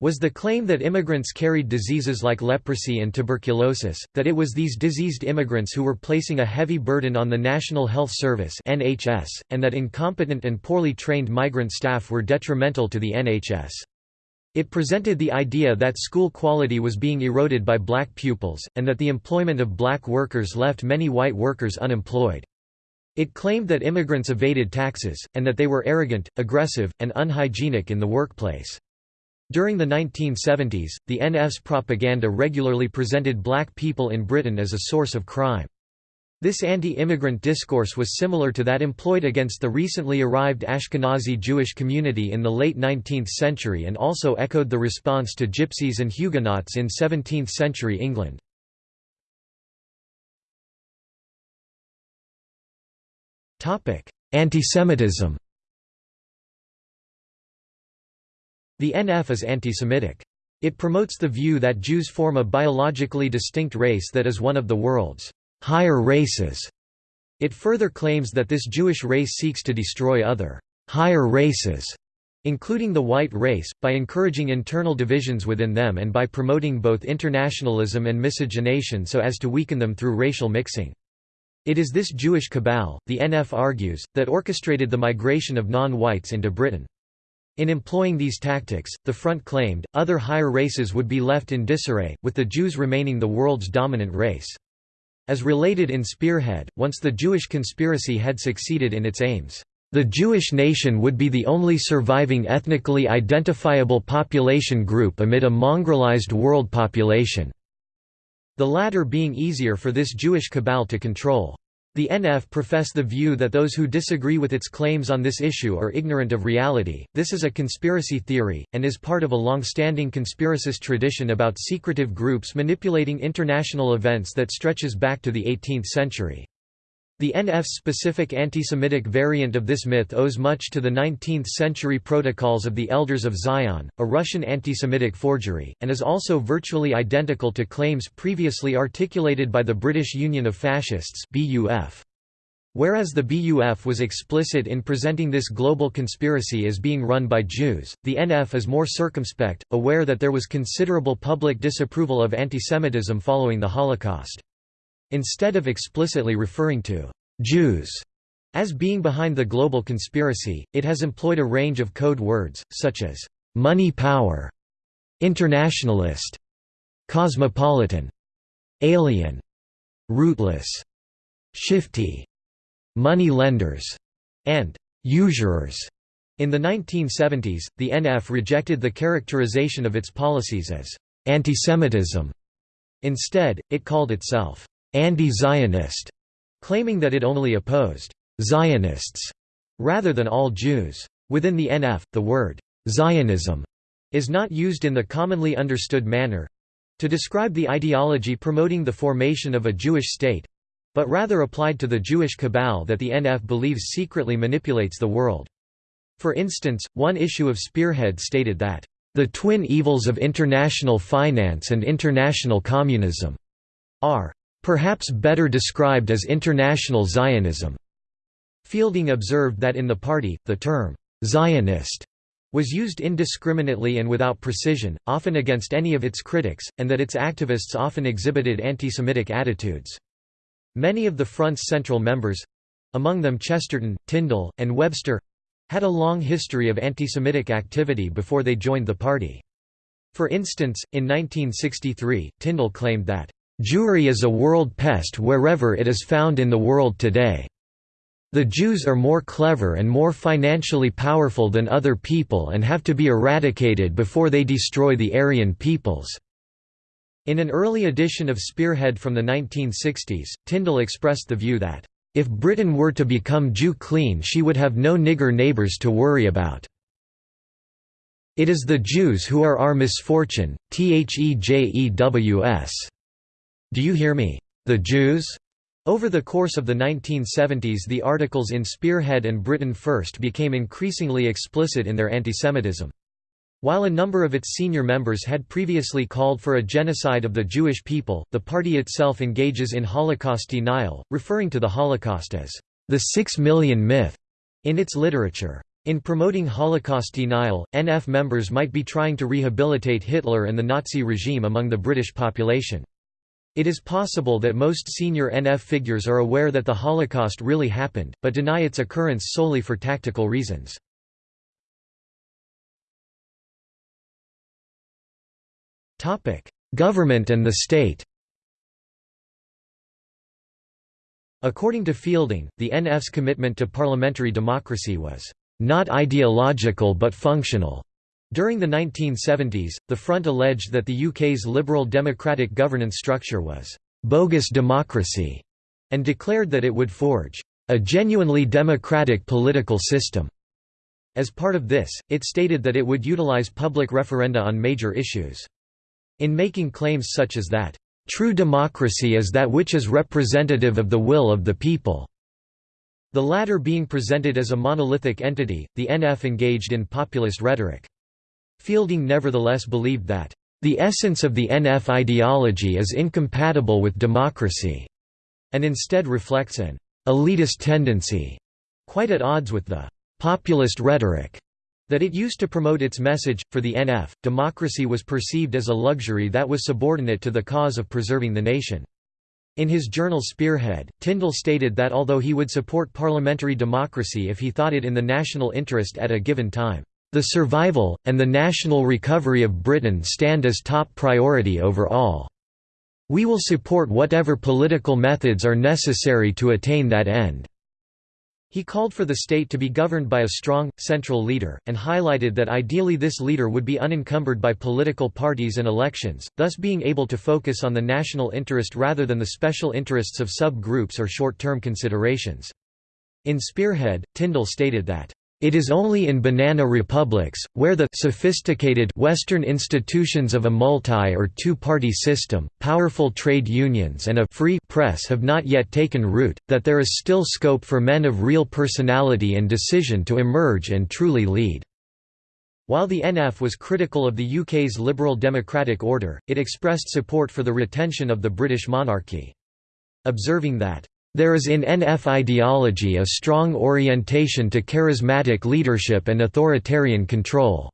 was the claim that immigrants carried diseases like leprosy and tuberculosis, that it was these diseased immigrants who were placing a heavy burden on the National Health Service (NHS), and that incompetent and poorly trained migrant staff were detrimental to the NHS. It presented the idea that school quality was being eroded by black pupils, and that the employment of black workers left many white workers unemployed. It claimed that immigrants evaded taxes, and that they were arrogant, aggressive, and unhygienic in the workplace. During the 1970s, the NF's propaganda regularly presented black people in Britain as a source of crime. This anti-immigrant discourse was similar to that employed against the recently arrived Ashkenazi Jewish community in the late 19th century and also echoed the response to Gypsies and Huguenots in 17th-century England. Antisemitism The NF is anti-Semitic. It promotes the view that Jews form a biologically distinct race that is one of the world's higher races. It further claims that this Jewish race seeks to destroy other higher races, including the white race, by encouraging internal divisions within them and by promoting both internationalism and miscegenation so as to weaken them through racial mixing. It is this Jewish cabal, the NF argues, that orchestrated the migration of non-whites into Britain. In employing these tactics, the Front claimed, other higher races would be left in disarray, with the Jews remaining the world's dominant race. As related in Spearhead, once the Jewish conspiracy had succeeded in its aims, the Jewish nation would be the only surviving ethnically identifiable population group amid a mongrelized world population, the latter being easier for this Jewish cabal to control. The NF profess the view that those who disagree with its claims on this issue are ignorant of reality. This is a conspiracy theory, and is part of a long-standing conspiracist tradition about secretive groups manipulating international events that stretches back to the 18th century. The NF's specific anti-Semitic variant of this myth owes much to the 19th-century Protocols of the Elders of Zion, a Russian anti-Semitic forgery, and is also virtually identical to claims previously articulated by the British Union of Fascists. Whereas the BUF was explicit in presenting this global conspiracy as being run by Jews, the NF is more circumspect, aware that there was considerable public disapproval of antisemitism following the Holocaust. Instead of explicitly referring to «Jews» as being behind the global conspiracy, it has employed a range of code words, such as «money power», «internationalist», «cosmopolitan», «alien», «rootless», «shifty», «money lenders», and «usurers». In the 1970s, the NF rejected the characterization of its policies as «antisemitism». Instead, it called itself anti-Zionist, claiming that it only opposed Zionists rather than all Jews. Within the NF, the word Zionism is not used in the commonly understood manner to describe the ideology promoting the formation of a Jewish state but rather applied to the Jewish cabal that the NF believes secretly manipulates the world. For instance, one issue of Spearhead stated that, "...the twin evils of international finance and international communism," are perhaps better described as international Zionism. Fielding observed that in the party, the term Zionist was used indiscriminately and without precision, often against any of its critics, and that its activists often exhibited anti-Semitic attitudes. Many of the Front's central members—among them Chesterton, Tyndall, and Webster—had a long history of anti-Semitic activity before they joined the party. For instance, in 1963, Tyndall claimed that, Jewry is a world pest wherever it is found in the world today. The Jews are more clever and more financially powerful than other people and have to be eradicated before they destroy the Aryan peoples." In an early edition of Spearhead from the 1960s, Tyndall expressed the view that, "...if Britain were to become Jew clean she would have no nigger neighbours to worry about. It is the Jews who are our misfortune, thejews. Do you hear me? The Jews? Over the course of the 1970s the articles in Spearhead and Britain First became increasingly explicit in their antisemitism. While a number of its senior members had previously called for a genocide of the Jewish people, the party itself engages in Holocaust denial, referring to the Holocaust as the six million myth in its literature. In promoting Holocaust denial, NF members might be trying to rehabilitate Hitler and the Nazi regime among the British population. It is possible that most senior NF figures are aware that the Holocaust really happened, but deny its occurrence solely for tactical reasons. Government and the state According to Fielding, the NF's commitment to parliamentary democracy was not ideological but functional. During the 1970s, the Front alleged that the UK's liberal democratic governance structure was «bogus democracy» and declared that it would forge «a genuinely democratic political system». As part of this, it stated that it would utilise public referenda on major issues. In making claims such as that, "...true democracy is that which is representative of the will of the people." The latter being presented as a monolithic entity, the NF engaged in populist rhetoric. Fielding nevertheless believed that, "...the essence of the NF ideology is incompatible with democracy," and instead reflects an elitist tendency, quite at odds with the populist rhetoric that it used to promote its message. For the NF, democracy was perceived as a luxury that was subordinate to the cause of preserving the nation. In his journal Spearhead, Tyndall stated that although he would support parliamentary democracy if he thought it in the national interest at a given time, the survival, and the national recovery of Britain stand as top priority over all. We will support whatever political methods are necessary to attain that end." He called for the state to be governed by a strong, central leader, and highlighted that ideally this leader would be unencumbered by political parties and elections, thus being able to focus on the national interest rather than the special interests of sub-groups or short-term considerations. In Spearhead, Tyndall stated that, it is only in banana republics, where the sophisticated Western institutions of a multi- or two-party system, powerful trade unions and a free press have not yet taken root, that there is still scope for men of real personality and decision to emerge and truly lead. While the NF was critical of the UK's liberal democratic order, it expressed support for the retention of the British monarchy. Observing that there is in NF ideology a strong orientation to charismatic leadership and authoritarian control.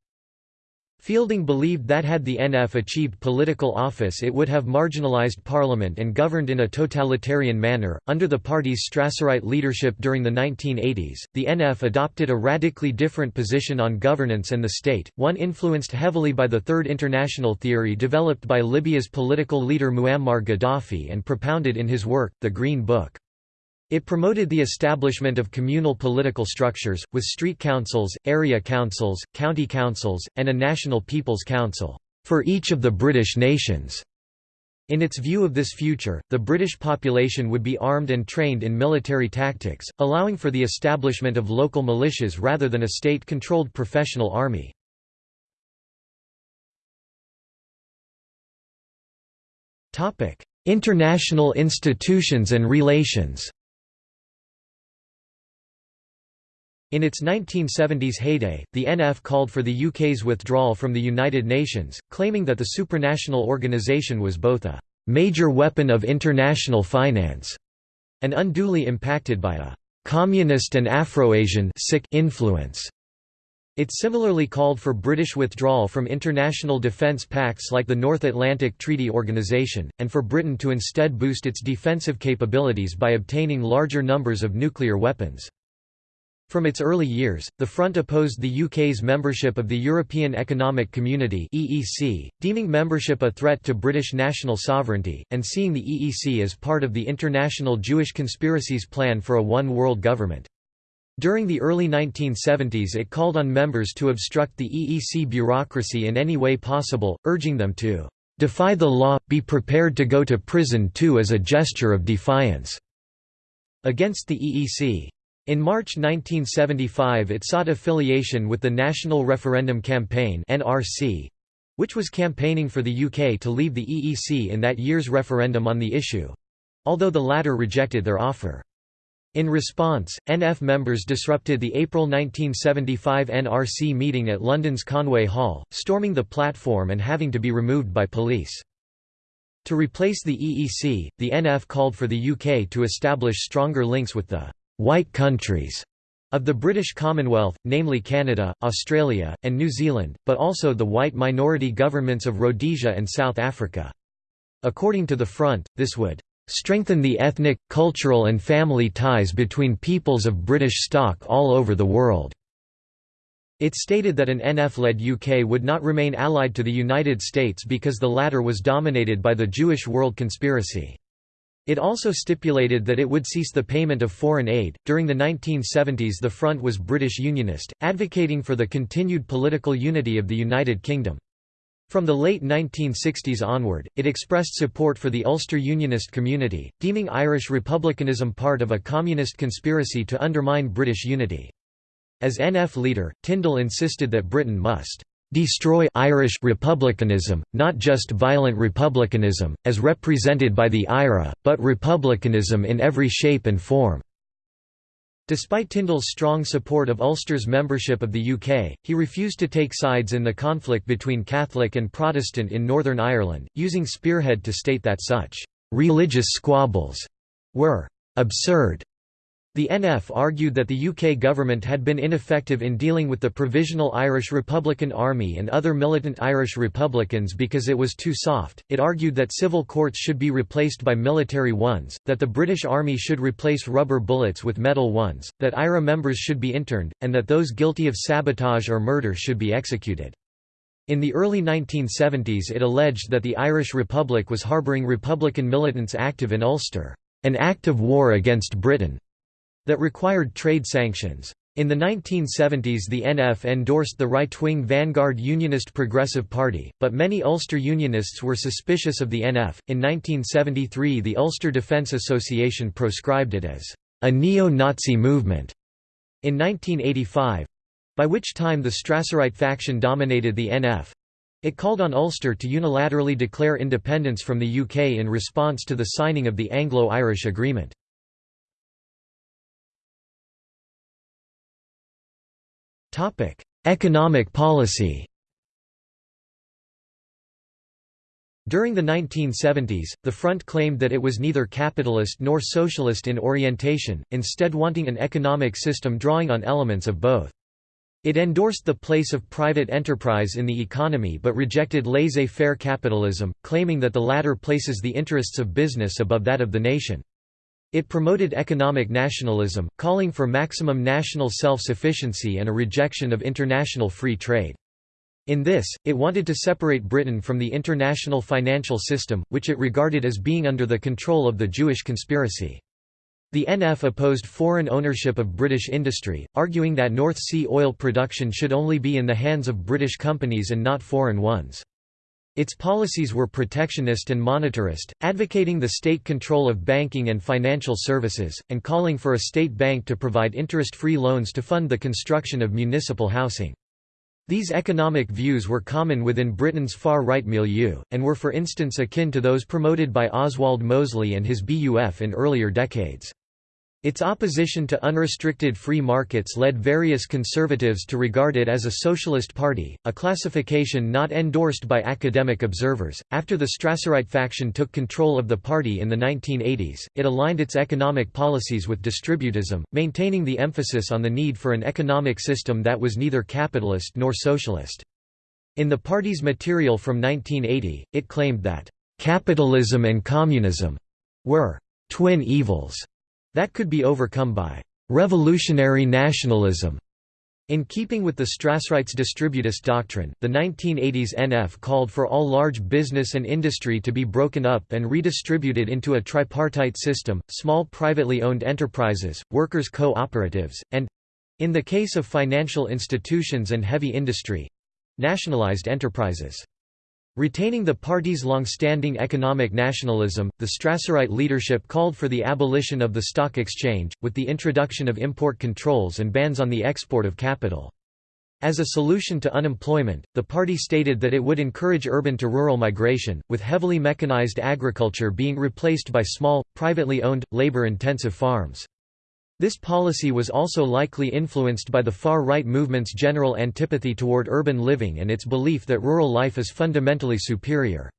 Fielding believed that had the NF achieved political office it would have marginalised parliament and governed in a totalitarian manner. Under the party's Strasserite leadership during the 1980s, the NF adopted a radically different position on governance and the state, one influenced heavily by the Third International theory developed by Libya's political leader Muammar Gaddafi and propounded in his work, The Green Book. It promoted the establishment of communal political structures, with street councils, area councils, county councils, and a national people's council, for each of the British nations. In its view of this future, the British population would be armed and trained in military tactics, allowing for the establishment of local militias rather than a state-controlled professional army. International institutions and relations In its 1970s heyday, the NF called for the UK's withdrawal from the United Nations, claiming that the supranational organisation was both a «major weapon of international finance» and unduly impacted by a «communist and Afro-Asian influence». It similarly called for British withdrawal from international defence pacts like the North Atlantic Treaty Organisation, and for Britain to instead boost its defensive capabilities by obtaining larger numbers of nuclear weapons. From its early years, the Front opposed the UK's membership of the European Economic Community (EEC), deeming membership a threat to British national sovereignty, and seeing the EEC as part of the international Jewish conspiracy's plan for a one-world government. During the early 1970s it called on members to obstruct the EEC bureaucracy in any way possible, urging them to "...defy the law, be prepared to go to prison too as a gesture of defiance." against the EEC. In March 1975 it sought affiliation with the National Referendum Campaign which was campaigning for the UK to leave the EEC in that year's referendum on the issue—although the latter rejected their offer. In response, NF members disrupted the April 1975 NRC meeting at London's Conway Hall, storming the platform and having to be removed by police. To replace the EEC, the NF called for the UK to establish stronger links with the white countries of the British Commonwealth, namely Canada, Australia, and New Zealand, but also the white minority governments of Rhodesia and South Africa. According to the Front, this would strengthen the ethnic, cultural and family ties between peoples of British stock all over the world." It stated that an NF-led UK would not remain allied to the United States because the latter was dominated by the Jewish world conspiracy. It also stipulated that it would cease the payment of foreign aid. During the 1970s, the Front was British Unionist, advocating for the continued political unity of the United Kingdom. From the late 1960s onward, it expressed support for the Ulster Unionist community, deeming Irish republicanism part of a communist conspiracy to undermine British unity. As NF leader, Tyndall insisted that Britain must destroy Irish republicanism, not just violent republicanism, as represented by the IRA, but republicanism in every shape and form." Despite Tyndall's strong support of Ulster's membership of the UK, he refused to take sides in the conflict between Catholic and Protestant in Northern Ireland, using Spearhead to state that such «religious squabbles» were «absurd» The NF argued that the UK government had been ineffective in dealing with the Provisional Irish Republican Army and other militant Irish Republicans because it was too soft. It argued that civil courts should be replaced by military ones, that the British Army should replace rubber bullets with metal ones, that IRA members should be interned, and that those guilty of sabotage or murder should be executed. In the early 1970s it alleged that the Irish Republic was harbouring Republican militants active in Ulster, an act of war against Britain that required trade sanctions. In the 1970s the NF endorsed the right-wing Vanguard Unionist Progressive Party, but many Ulster Unionists were suspicious of the NF. In 1973 the Ulster Defence Association proscribed it as a neo-Nazi movement. In 1985 by which time the Strasserite faction dominated the NF. It called on Ulster to unilaterally declare independence from the UK in response to the signing of the Anglo-Irish Agreement. Topic: Economic policy. During the 1970s, the Front claimed that it was neither capitalist nor socialist in orientation, instead wanting an economic system drawing on elements of both. It endorsed the place of private enterprise in the economy but rejected laissez-faire capitalism, claiming that the latter places the interests of business above that of the nation. It promoted economic nationalism, calling for maximum national self-sufficiency and a rejection of international free trade. In this, it wanted to separate Britain from the international financial system, which it regarded as being under the control of the Jewish conspiracy. The NF opposed foreign ownership of British industry, arguing that North Sea oil production should only be in the hands of British companies and not foreign ones. Its policies were protectionist and monetarist, advocating the state control of banking and financial services, and calling for a state bank to provide interest-free loans to fund the construction of municipal housing. These economic views were common within Britain's far-right milieu, and were for instance akin to those promoted by Oswald Mosley and his BUF in earlier decades. Its opposition to unrestricted free markets led various conservatives to regard it as a socialist party, a classification not endorsed by academic observers. After the Strasserite faction took control of the party in the 1980s, it aligned its economic policies with distributism, maintaining the emphasis on the need for an economic system that was neither capitalist nor socialist. In the party's material from 1980, it claimed that capitalism and communism were twin evils that could be overcome by revolutionary nationalism. In keeping with the Strasserites' distributist doctrine, the 1980s NF called for all large business and industry to be broken up and redistributed into a tripartite system, small privately owned enterprises, workers' co-operatives, and—in the case of financial institutions and heavy industry—nationalized enterprises. Retaining the party's long-standing economic nationalism, the Strasserite leadership called for the abolition of the stock exchange, with the introduction of import controls and bans on the export of capital. As a solution to unemployment, the party stated that it would encourage urban to rural migration, with heavily mechanized agriculture being replaced by small, privately owned, labor-intensive farms. This policy was also likely influenced by the far-right movement's general antipathy toward urban living and its belief that rural life is fundamentally superior.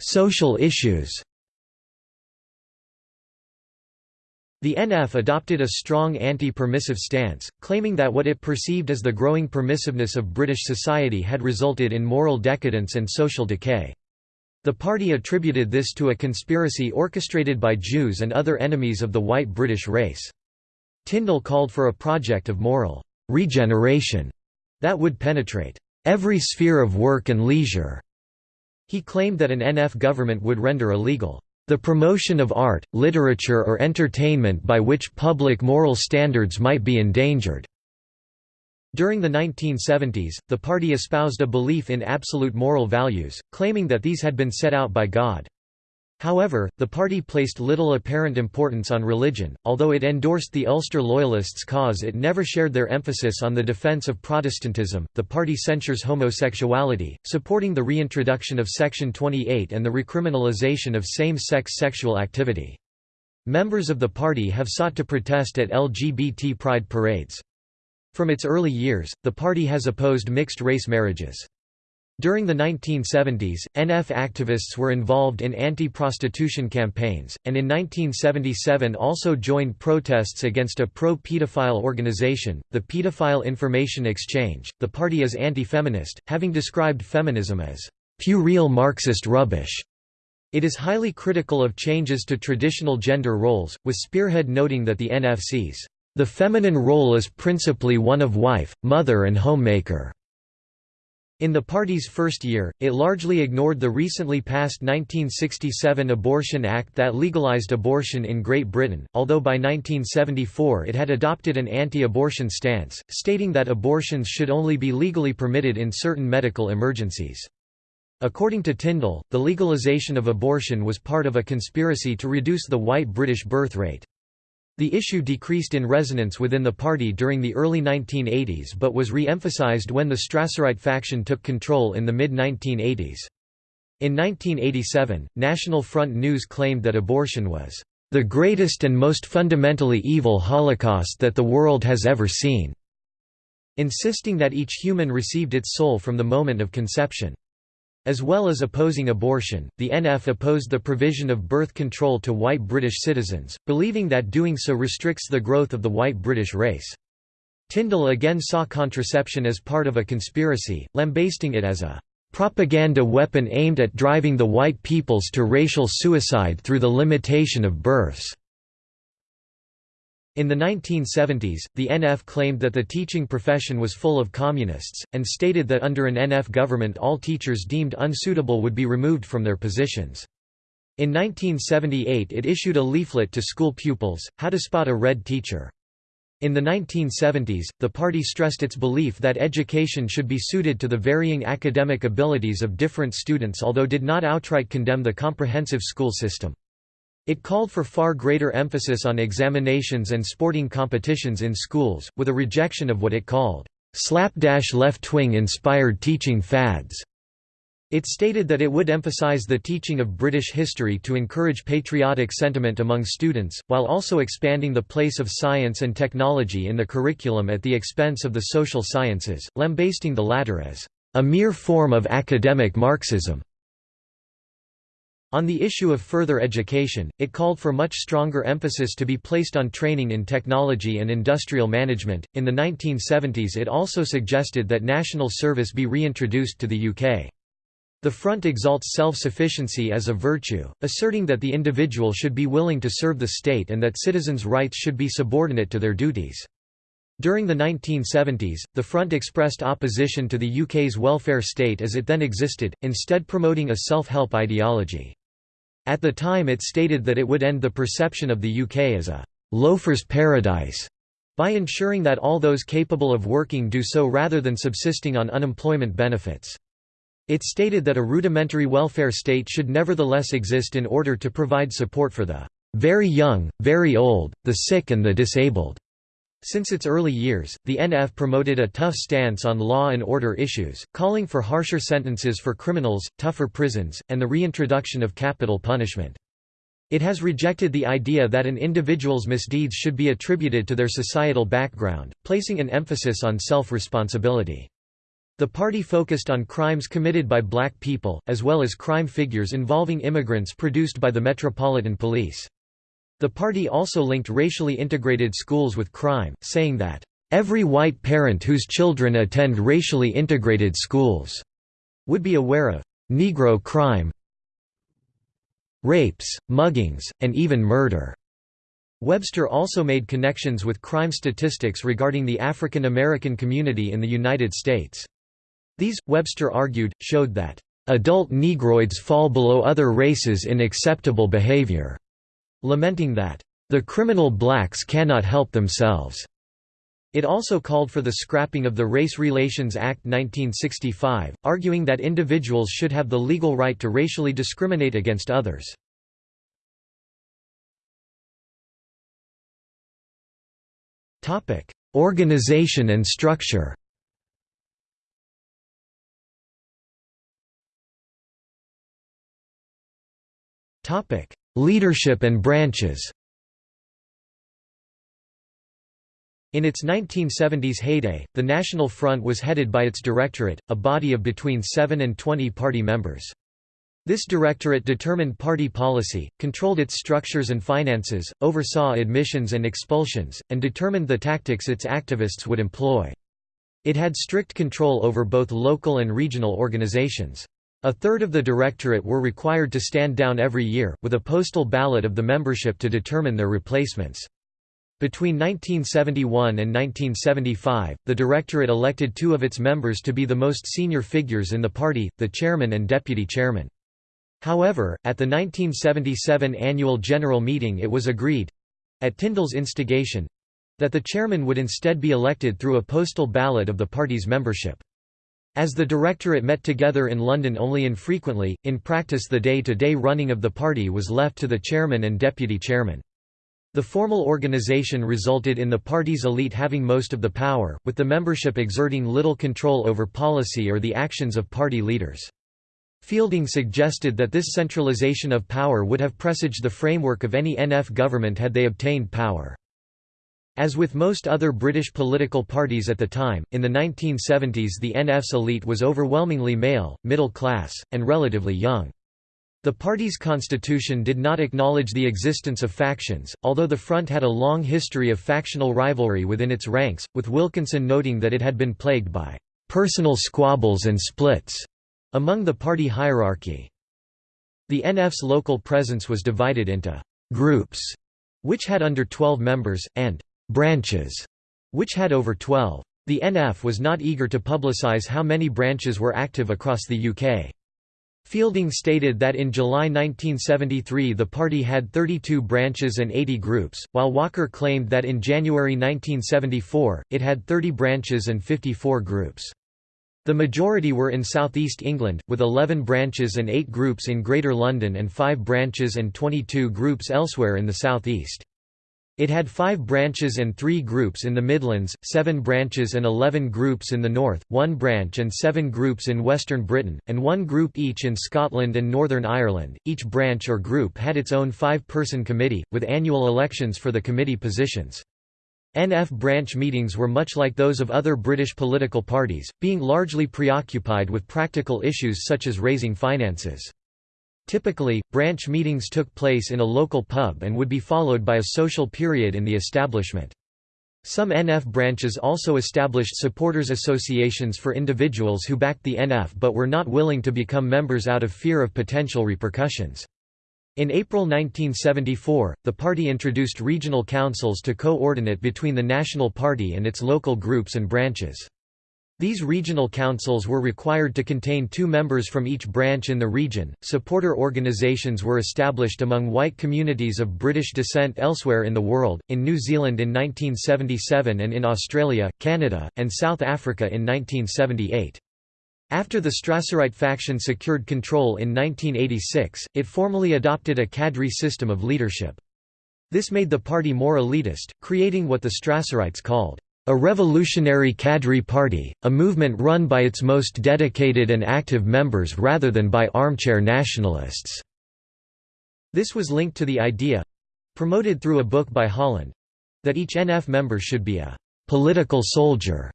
Social issues The NF adopted a strong anti-permissive stance, claiming that what it perceived as the growing permissiveness of British society had resulted in moral decadence and social decay. The party attributed this to a conspiracy orchestrated by Jews and other enemies of the white British race. Tyndall called for a project of moral regeneration that would penetrate every sphere of work and leisure. He claimed that an NF government would render illegal the promotion of art, literature or entertainment by which public moral standards might be endangered. During the 1970s, the party espoused a belief in absolute moral values, claiming that these had been set out by God. However, the party placed little apparent importance on religion, although it endorsed the Ulster Loyalists' cause it never shared their emphasis on the defence of Protestantism. The party censures homosexuality, supporting the reintroduction of Section 28 and the recriminalisation of same-sex sexual activity. Members of the party have sought to protest at LGBT pride parades. From its early years, the party has opposed mixed-race marriages. During the 1970s, NF activists were involved in anti-prostitution campaigns, and in 1977 also joined protests against a pro-pedophile organization, the Pedophile Information Exchange. The party is anti-feminist, having described feminism as puerile Marxist rubbish. It is highly critical of changes to traditional gender roles, with Spearhead noting that the NFC's the feminine role is principally one of wife, mother and homemaker. In the party's first year, it largely ignored the recently passed 1967 Abortion Act that legalized abortion in Great Britain, although by 1974 it had adopted an anti-abortion stance, stating that abortions should only be legally permitted in certain medical emergencies. According to Tyndall, the legalization of abortion was part of a conspiracy to reduce the white British birth rate. The issue decreased in resonance within the party during the early 1980s but was re-emphasized when the Strasserite faction took control in the mid-1980s. In 1987, National Front News claimed that abortion was the greatest and most fundamentally evil holocaust that the world has ever seen", insisting that each human received its soul from the moment of conception. As well as opposing abortion, the NF opposed the provision of birth control to white British citizens, believing that doing so restricts the growth of the white British race. Tyndall again saw contraception as part of a conspiracy, lambasting it as a propaganda weapon aimed at driving the white peoples to racial suicide through the limitation of births. In the 1970s, the NF claimed that the teaching profession was full of communists, and stated that under an NF government all teachers deemed unsuitable would be removed from their positions. In 1978 it issued a leaflet to school pupils, How to Spot a Red Teacher. In the 1970s, the party stressed its belief that education should be suited to the varying academic abilities of different students although did not outright condemn the comprehensive school system. It called for far greater emphasis on examinations and sporting competitions in schools, with a rejection of what it called, "...slapdash left-wing inspired teaching fads." It stated that it would emphasize the teaching of British history to encourage patriotic sentiment among students, while also expanding the place of science and technology in the curriculum at the expense of the social sciences, lambasting the latter as a mere form of academic Marxism. On the issue of further education, it called for much stronger emphasis to be placed on training in technology and industrial management. In the 1970s, it also suggested that national service be reintroduced to the UK. The Front exalts self-sufficiency as a virtue, asserting that the individual should be willing to serve the state and that citizens' rights should be subordinate to their duties. During the 1970s, the Front expressed opposition to the UK's welfare state as it then existed, instead promoting a self-help ideology. At the time it stated that it would end the perception of the UK as a «loafer's paradise» by ensuring that all those capable of working do so rather than subsisting on unemployment benefits. It stated that a rudimentary welfare state should nevertheless exist in order to provide support for the very young, very old, the sick and the disabled. Since its early years, the NF promoted a tough stance on law and order issues, calling for harsher sentences for criminals, tougher prisons, and the reintroduction of capital punishment. It has rejected the idea that an individual's misdeeds should be attributed to their societal background, placing an emphasis on self-responsibility. The party focused on crimes committed by black people, as well as crime figures involving immigrants produced by the Metropolitan Police. The party also linked racially integrated schools with crime, saying that, "...every white parent whose children attend racially integrated schools," would be aware of "...Negro crime rapes, muggings, and even murder." Webster also made connections with crime statistics regarding the African American community in the United States. These, Webster argued, showed that, "...adult Negroids fall below other races in acceptable behavior," lamenting that, "...the criminal blacks cannot help themselves." It also called for the scrapping of the Race Relations Act 1965, arguing that individuals should have the legal right to racially discriminate against others. Organization and structure Leadership and branches In its 1970s heyday, the National Front was headed by its directorate, a body of between 7 and 20 party members. This directorate determined party policy, controlled its structures and finances, oversaw admissions and expulsions, and determined the tactics its activists would employ. It had strict control over both local and regional organizations. A third of the directorate were required to stand down every year, with a postal ballot of the membership to determine their replacements. Between 1971 and 1975, the directorate elected two of its members to be the most senior figures in the party, the chairman and deputy chairman. However, at the 1977 annual general meeting it was agreed—at Tyndall's instigation—that the chairman would instead be elected through a postal ballot of the party's membership. As the directorate met together in London only infrequently, in practice the day-to-day -day running of the party was left to the chairman and deputy chairman. The formal organisation resulted in the party's elite having most of the power, with the membership exerting little control over policy or the actions of party leaders. Fielding suggested that this centralisation of power would have presaged the framework of any NF government had they obtained power. As with most other British political parties at the time, in the 1970s the NF's elite was overwhelmingly male, middle class, and relatively young. The party's constitution did not acknowledge the existence of factions, although the Front had a long history of factional rivalry within its ranks, with Wilkinson noting that it had been plagued by "...personal squabbles and splits," among the party hierarchy. The NF's local presence was divided into «groups», which had under 12 members, and branches, which had over 12. The NF was not eager to publicise how many branches were active across the UK. Fielding stated that in July 1973 the party had 32 branches and 80 groups, while Walker claimed that in January 1974, it had 30 branches and 54 groups. The majority were in southeast England, with 11 branches and 8 groups in Greater London and 5 branches and 22 groups elsewhere in the southeast. It had five branches and three groups in the Midlands, seven branches and eleven groups in the north, one branch and seven groups in western Britain, and one group each in Scotland and Northern Ireland. Each branch or group had its own five person committee, with annual elections for the committee positions. NF branch meetings were much like those of other British political parties, being largely preoccupied with practical issues such as raising finances. Typically, branch meetings took place in a local pub and would be followed by a social period in the establishment. Some NF branches also established supporters associations for individuals who backed the NF but were not willing to become members out of fear of potential repercussions. In April 1974, the party introduced regional councils to coordinate between the National Party and its local groups and branches. These regional councils were required to contain two members from each branch in the region. Supporter organisations were established among white communities of British descent elsewhere in the world, in New Zealand in 1977 and in Australia, Canada, and South Africa in 1978. After the Strasserite faction secured control in 1986, it formally adopted a cadre system of leadership. This made the party more elitist, creating what the Strasserites called a revolutionary cadre party, a movement run by its most dedicated and active members rather than by armchair nationalists. This was linked to the idea—promoted through a book by Holland—that each NF member should be a «political soldier»,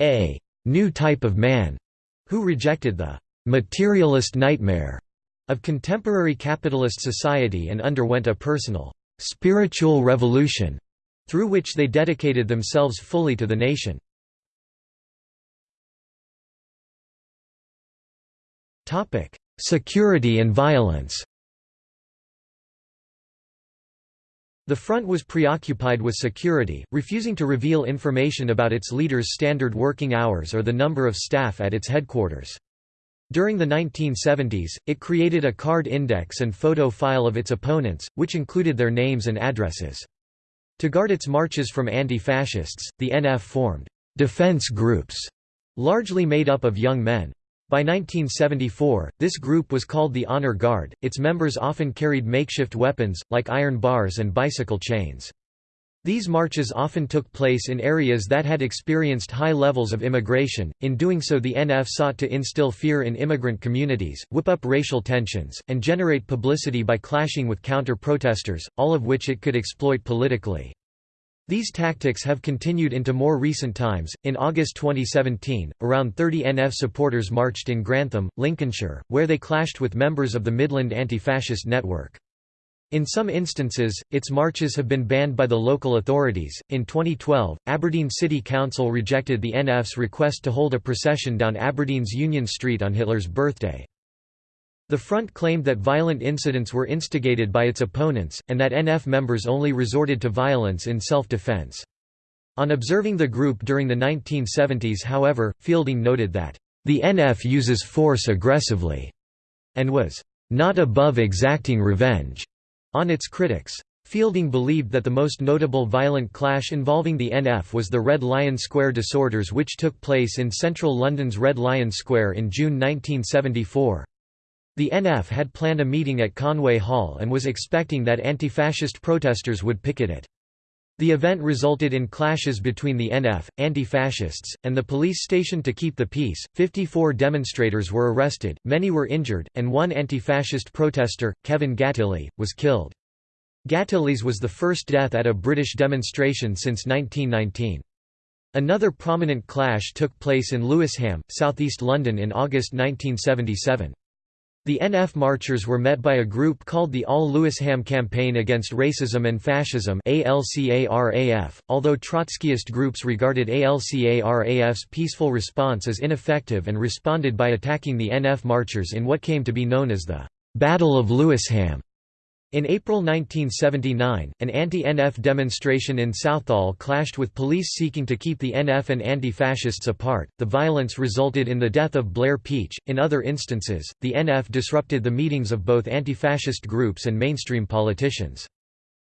a «new type of man», who rejected the «materialist nightmare» of contemporary capitalist society and underwent a personal «spiritual revolution» through which they dedicated themselves fully to the nation. Security and violence The front was preoccupied with security, refusing to reveal information about its leaders' standard working hours or the number of staff at its headquarters. During the 1970s, it created a card index and photo file of its opponents, which included their names and addresses. To guard its marches from anti-fascists, the NF formed «defense groups», largely made up of young men. By 1974, this group was called the Honor Guard, its members often carried makeshift weapons, like iron bars and bicycle chains. These marches often took place in areas that had experienced high levels of immigration, in doing so the NF sought to instill fear in immigrant communities, whip up racial tensions, and generate publicity by clashing with counter-protesters, all of which it could exploit politically. These tactics have continued into more recent times. In August 2017, around 30 NF supporters marched in Grantham, Lincolnshire, where they clashed with members of the Midland Anti-Fascist Network. In some instances, its marches have been banned by the local authorities. In 2012, Aberdeen City Council rejected the NF's request to hold a procession down Aberdeen's Union Street on Hitler's birthday. The front claimed that violent incidents were instigated by its opponents, and that NF members only resorted to violence in self-defense. On observing the group during the 1970s however, Fielding noted that, "...the NF uses force aggressively," and was, "...not above exacting revenge." On its critics. Fielding believed that the most notable violent clash involving the NF was the Red Lion Square disorders which took place in central London's Red Lion Square in June 1974. The NF had planned a meeting at Conway Hall and was expecting that anti-fascist protesters would picket it. The event resulted in clashes between the NF, anti-fascists, and the police stationed to keep the peace. 54 demonstrators were arrested, many were injured, and one anti-fascist protester, Kevin Gately, was killed. Gately's was the first death at a British demonstration since 1919. Another prominent clash took place in Lewisham, southeast London in August 1977. The NF marchers were met by a group called the All Lewisham Campaign Against Racism and Fascism although Trotskyist groups regarded ALCARAF's peaceful response as ineffective and responded by attacking the NF marchers in what came to be known as the Battle of Lewisham. In April 1979, an anti-NF demonstration in Southall clashed with police seeking to keep the NF and anti-fascists apart. The violence resulted in the death of Blair Peach. In other instances, the NF disrupted the meetings of both anti-fascist groups and mainstream politicians.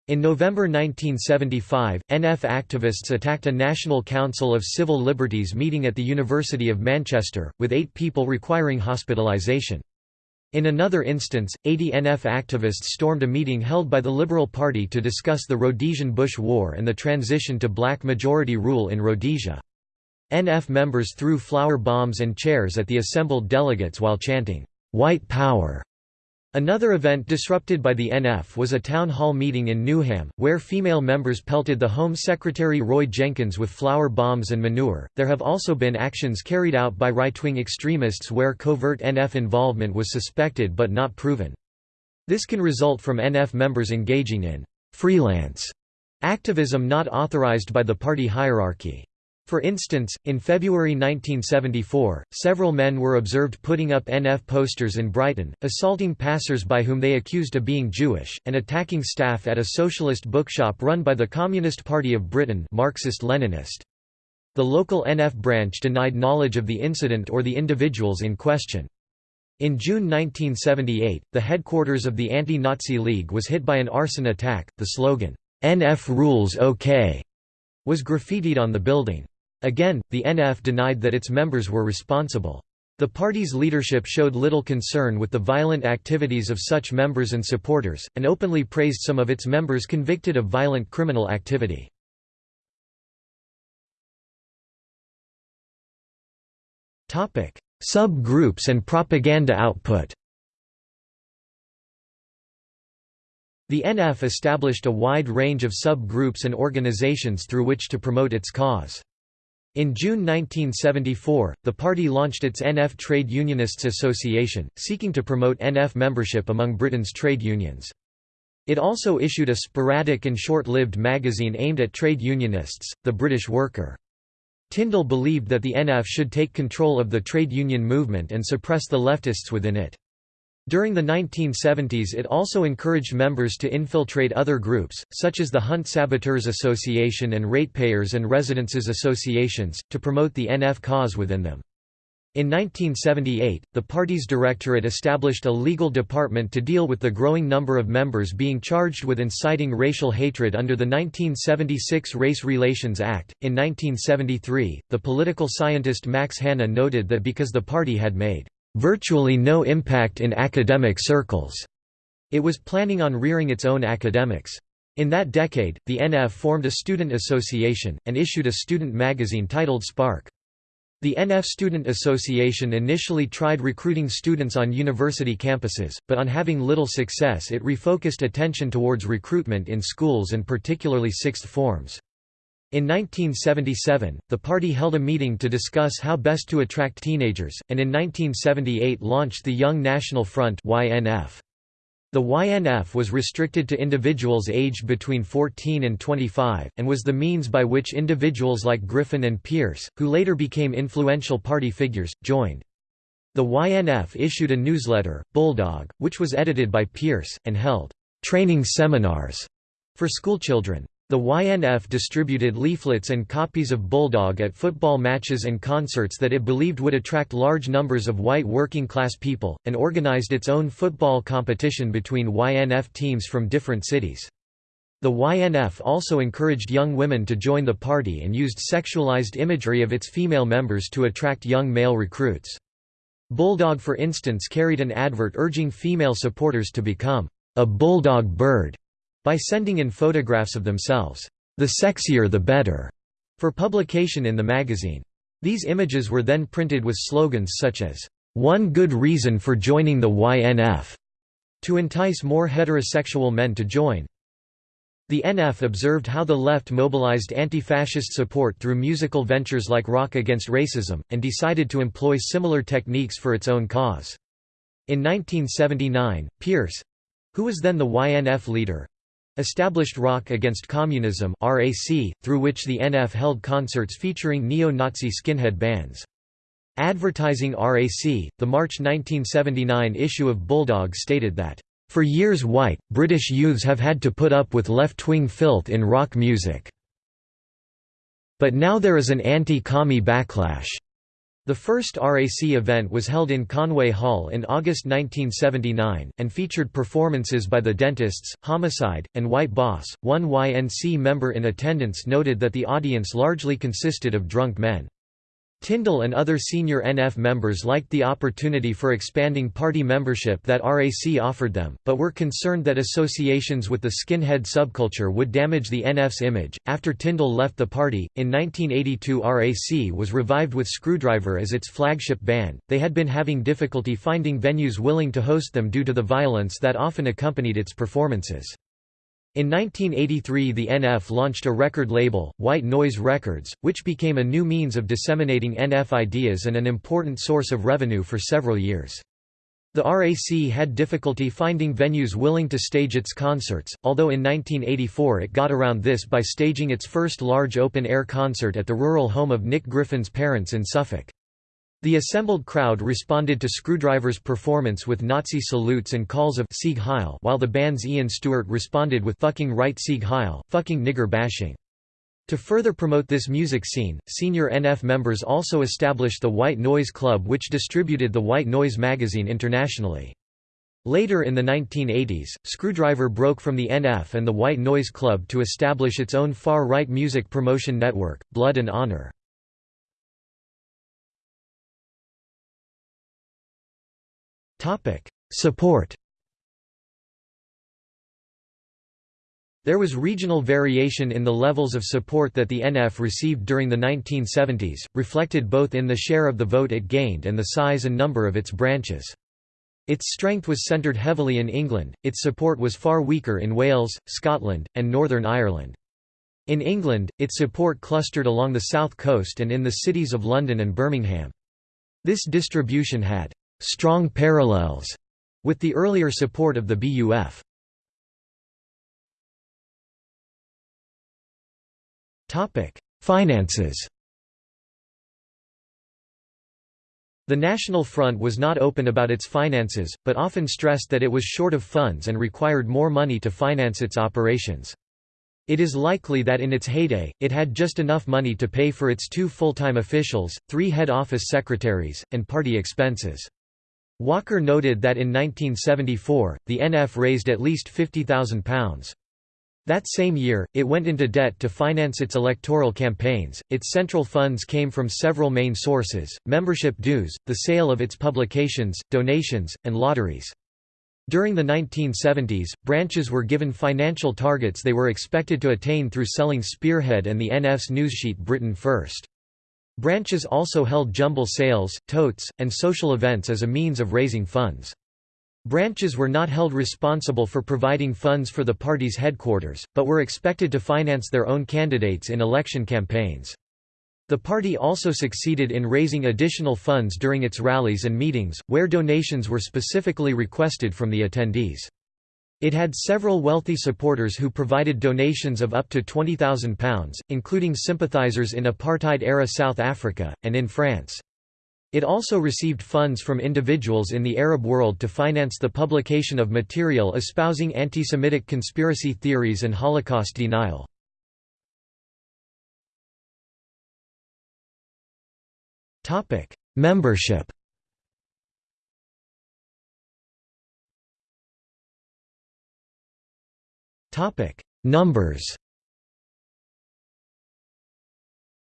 In November 1975, NF activists attacked a National Council of Civil Liberties meeting at the University of Manchester, with eight people requiring hospitalisation. In another instance, 80 NF activists stormed a meeting held by the Liberal Party to discuss the Rhodesian Bush War and the transition to black majority rule in Rhodesia. NF members threw flour bombs and chairs at the assembled delegates while chanting, "'White Power' Another event disrupted by the NF was a town hall meeting in Newham, where female members pelted the Home Secretary Roy Jenkins with flour bombs and manure. There have also been actions carried out by right wing extremists where covert NF involvement was suspected but not proven. This can result from NF members engaging in freelance activism not authorized by the party hierarchy. For instance, in February 1974, several men were observed putting up NF posters in Brighton, assaulting passers-by whom they accused of being Jewish, and attacking staff at a socialist bookshop run by the Communist Party of Britain Marxist-Leninist. The local NF branch denied knowledge of the incident or the individuals in question. In June 1978, the headquarters of the Anti-Nazi League was hit by an arson attack. The slogan, "'NF rules OK' was graffitied on the building. Again, the NF denied that its members were responsible. The party's leadership showed little concern with the violent activities of such members and supporters, and openly praised some of its members convicted of violent criminal activity. Sub-groups and propaganda output The NF established a wide range of sub-groups and organizations through which to promote its cause. In June 1974, the party launched its NF Trade Unionists Association, seeking to promote NF membership among Britain's trade unions. It also issued a sporadic and short-lived magazine aimed at trade unionists, The British Worker. Tyndall believed that the NF should take control of the trade union movement and suppress the leftists within it. During the 1970s it also encouraged members to infiltrate other groups, such as the Hunt Saboteurs Association and Ratepayers and Residences Associations, to promote the NF cause within them. In 1978, the party's directorate established a legal department to deal with the growing number of members being charged with inciting racial hatred under the 1976 Race Relations Act. In 1973, the political scientist Max Hanna noted that because the party had made virtually no impact in academic circles. It was planning on rearing its own academics. In that decade, the NF formed a student association, and issued a student magazine titled Spark. The NF Student Association initially tried recruiting students on university campuses, but on having little success it refocused attention towards recruitment in schools and particularly sixth forms. In 1977, the party held a meeting to discuss how best to attract teenagers, and in 1978 launched the Young National Front YNF. The YNF was restricted to individuals aged between 14 and 25, and was the means by which individuals like Griffin and Pearce, who later became influential party figures, joined. The YNF issued a newsletter, Bulldog, which was edited by Pearce, and held training seminars for schoolchildren. The YNF distributed leaflets and copies of Bulldog at football matches and concerts that it believed would attract large numbers of white working-class people, and organized its own football competition between YNF teams from different cities. The YNF also encouraged young women to join the party and used sexualized imagery of its female members to attract young male recruits. Bulldog for instance carried an advert urging female supporters to become a bulldog bird by sending in photographs of themselves, the sexier the better, for publication in the magazine. These images were then printed with slogans such as, one good reason for joining the YNF, to entice more heterosexual men to join. The NF observed how the left mobilized anti-fascist support through musical ventures like Rock Against Racism, and decided to employ similar techniques for its own cause. In 1979, Pearce—who was then the YNF leader, established Rock Against Communism RAC, through which the NF held concerts featuring neo-Nazi skinhead bands. Advertising RAC, the March 1979 issue of Bulldog stated that, "...for years white, British youths have had to put up with left-wing filth in rock music. But now there is an anti-commie backlash. The first RAC event was held in Conway Hall in August 1979, and featured performances by the Dentists, Homicide, and White Boss. One YNC member in attendance noted that the audience largely consisted of drunk men. Tyndall and other senior NF members liked the opportunity for expanding party membership that RAC offered them, but were concerned that associations with the skinhead subculture would damage the NF's image. After Tyndall left the party, in 1982 RAC was revived with Skrewdriver as its flagship band. They had been having difficulty finding venues willing to host them due to the violence that often accompanied its performances. In 1983 the NF launched a record label, White Noise Records, which became a new means of disseminating NF ideas and an important source of revenue for several years. The RAC had difficulty finding venues willing to stage its concerts, although in 1984 it got around this by staging its first large open-air concert at the rural home of Nick Griffin's parents in Suffolk. The assembled crowd responded to Skrewdriver's performance with Nazi salutes and calls of Sieg Heil while the band's Ian Stuart responded with fucking right Sieg Heil, fucking nigger bashing. To further promote this music scene, senior NF members also established the White Noise Club which distributed the White Noise magazine internationally. Later in the 1980s, Screwdriver broke from the NF and the White Noise Club to establish its own far-right music promotion network, Blood and Honor. Support There was regional variation in the levels of support that the NF received during the 1970s, reflected both in the share of the vote it gained and the size and number of its branches. Its strength was centred heavily in England, its support was far weaker in Wales, Scotland, and Northern Ireland. In England, its support clustered along the south coast and in the cities of London and Birmingham. This distribution had strong parallels with the earlier support of the BUF. Topic: Finances. The National Front was not open about its finances, but often stressed that it was short of funds and required more money to finance its operations. It is likely that in its heyday, it had just enough money to pay for its two full-time officials, three head office secretaries, and party expenses. Walker noted that in 1974, the NF raised at least £50,000. That same year, it went into debt to finance its electoral campaigns. Its central funds came from several main sources membership dues, the sale of its publications, donations, and lotteries. During the 1970s, branches were given financial targets they were expected to attain through selling Spearhead and the NF's newssheet Britain First. Branches also held jumble sales, totes, and social events as a means of raising funds. Branches were not held responsible for providing funds for the party's headquarters, but were expected to finance their own candidates in election campaigns. The party also succeeded in raising additional funds during its rallies and meetings, where donations were specifically requested from the attendees. It had several wealthy supporters who provided donations of up to £20,000, including sympathisers in apartheid-era South Africa, and in France. It also received funds from individuals in the Arab world to finance the publication of material espousing anti-Semitic conspiracy theories and Holocaust denial. Membership Topic: Numbers.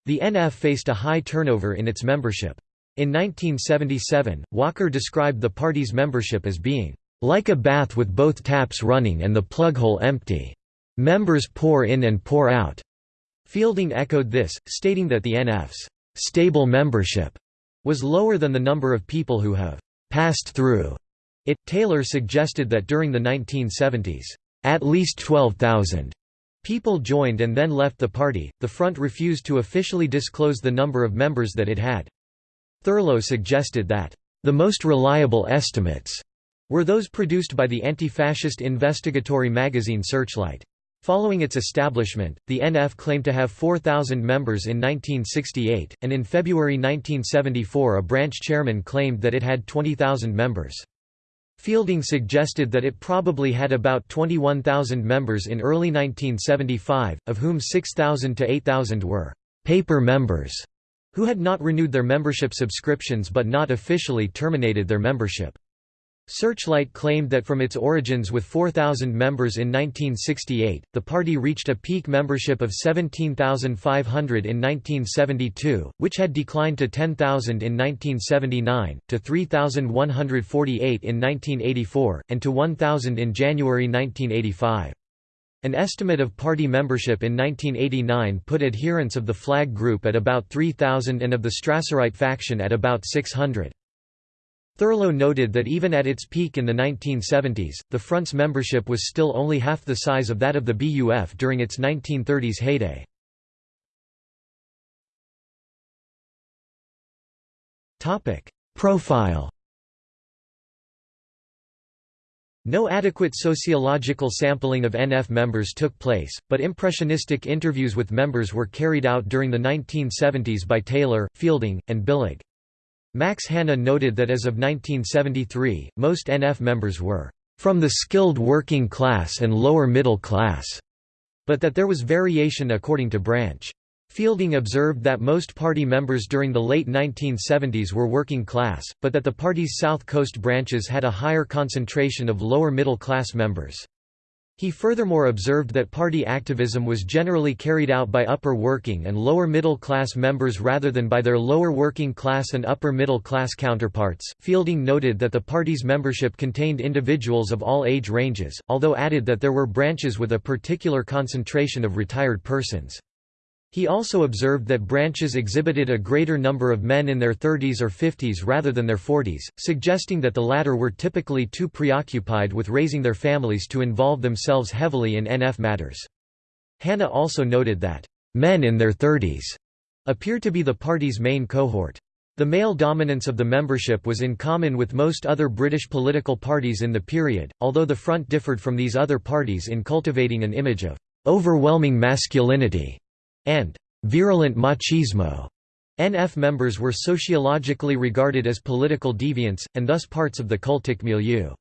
The NF faced a high turnover in its membership. In 1977, Walker described the party's membership as being like a bath with both taps running and the plug hole empty. Members pour in and pour out. Fielding echoed this, stating that the NF's stable membership was lower than the number of people who have passed through it. Taylor suggested that during the 1970s, at least 12,000 people joined and then left the party. The front refused to officially disclose the number of members that it had. Thurlow suggested that the most reliable estimates were those produced by the anti-fascist investigatory magazine Searchlight. Following its establishment, the NF claimed to have 4,000 members in 1968, and in February 1974 a branch chairman claimed that it had 20,000 members. Fielding suggested that it probably had about 21,000 members in early 1975, of whom 6,000 to 8,000 were «paper members». who had not renewed their membership subscriptions but not officially terminated their membership. Searchlight claimed that from its origins with 4,000 members in 1968, the party reached a peak membership of 17,500 in 1972, which had declined to 10,000 in 1979, to 3,148 in 1984, and to 1,000 in January 1985. An estimate of party membership in 1989 put adherents of the flag group at about 3,000 and of the Strasserite faction at about 600. Thurlow noted that even at its peak in the 1970s, the Front's membership was still only half the size of that of the BUF during its 1930s heyday. Profile No adequate sociological sampling of NF members took place, but impressionistic interviews with members were carried out during the 1970s by Taylor, Fielding, and Billig. Max Hanna noted that as of 1973, most NF members were from the skilled working class and lower middle class, but that there was variation according to branch. Fielding observed that most party members during the late 1970s were working class, but that the party's South Coast branches had a higher concentration of lower middle class members. He furthermore observed that party activism was generally carried out by upper working and lower middle class members rather than by their lower working class and upper middle class counterparts. Fielding noted that the party's membership contained individuals of all age ranges, although added that there were branches with a particular concentration of retired persons. He also observed that branches exhibited a greater number of men in their 30s or 50s rather than their 40s, suggesting that the latter were typically too preoccupied with raising their families to involve themselves heavily in NF matters. Hanna also noted that, "...men in their 30s," appear to be the party's main cohort. The male dominance of the membership was in common with most other British political parties in the period, although the Front differed from these other parties in cultivating an image of "...overwhelming masculinity." And virulent machismo. NF members were sociologically regarded as political deviants, and thus parts of the cultic milieu.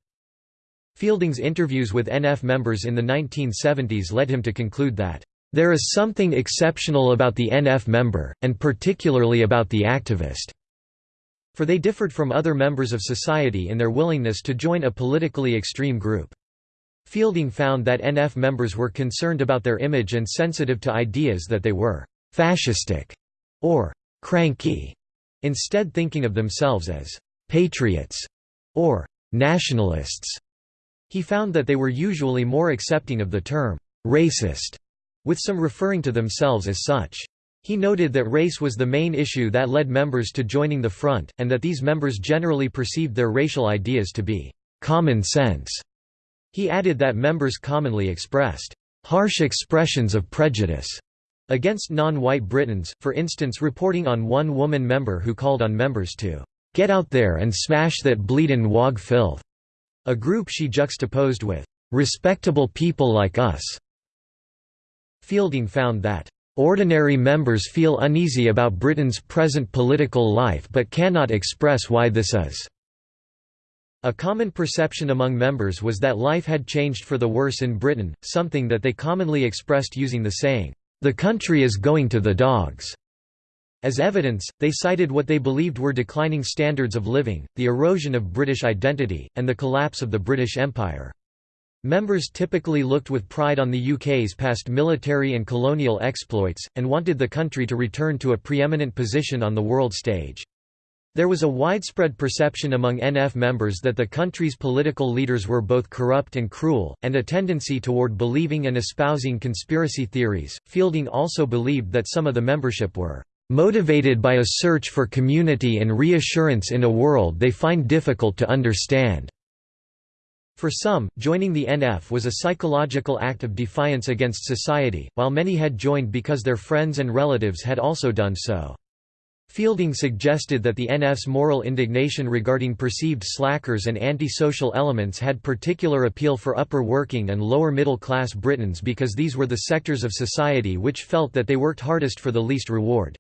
Fielding's interviews with NF members in the 1970s led him to conclude that, "...there is something exceptional about the NF member, and particularly about the activist." For they differed from other members of society in their willingness to join a politically extreme group. Fielding found that NF members were concerned about their image and sensitive to ideas that they were «fascistic» or «cranky», instead thinking of themselves as «patriots» or «nationalists». He found that they were usually more accepting of the term «racist», with some referring to themselves as such. He noted that race was the main issue that led members to joining the front, and that these members generally perceived their racial ideas to be «common sense» He added that members commonly expressed harsh expressions of prejudice against non-white Britons, for instance reporting on one woman member who called on members to "'get out there and smash that bleedin' wog filth", a group she juxtaposed with "'respectable people like us". Fielding found that "'ordinary members feel uneasy about Britain's present political life but cannot express why this is' A common perception among members was that life had changed for the worse in Britain, something that they commonly expressed using the saying, "'The country is going to the dogs'". As evidence, they cited what they believed were declining standards of living, the erosion of British identity, and the collapse of the British Empire. Members typically looked with pride on the UK's past military and colonial exploits, and wanted the country to return to a preeminent position on the world stage. There was a widespread perception among NF members that the country's political leaders were both corrupt and cruel, and a tendency toward believing and espousing conspiracy theories. Fielding also believed that some of the membership were motivated by a search for community and reassurance in a world they find difficult to understand. For some, joining the NF was a psychological act of defiance against society, while many had joined because their friends and relatives had also done so. Fielding suggested that the NF's moral indignation regarding perceived slackers and anti-social elements had particular appeal for upper working and lower middle class Britons because these were the sectors of society which felt that they worked hardest for the least reward.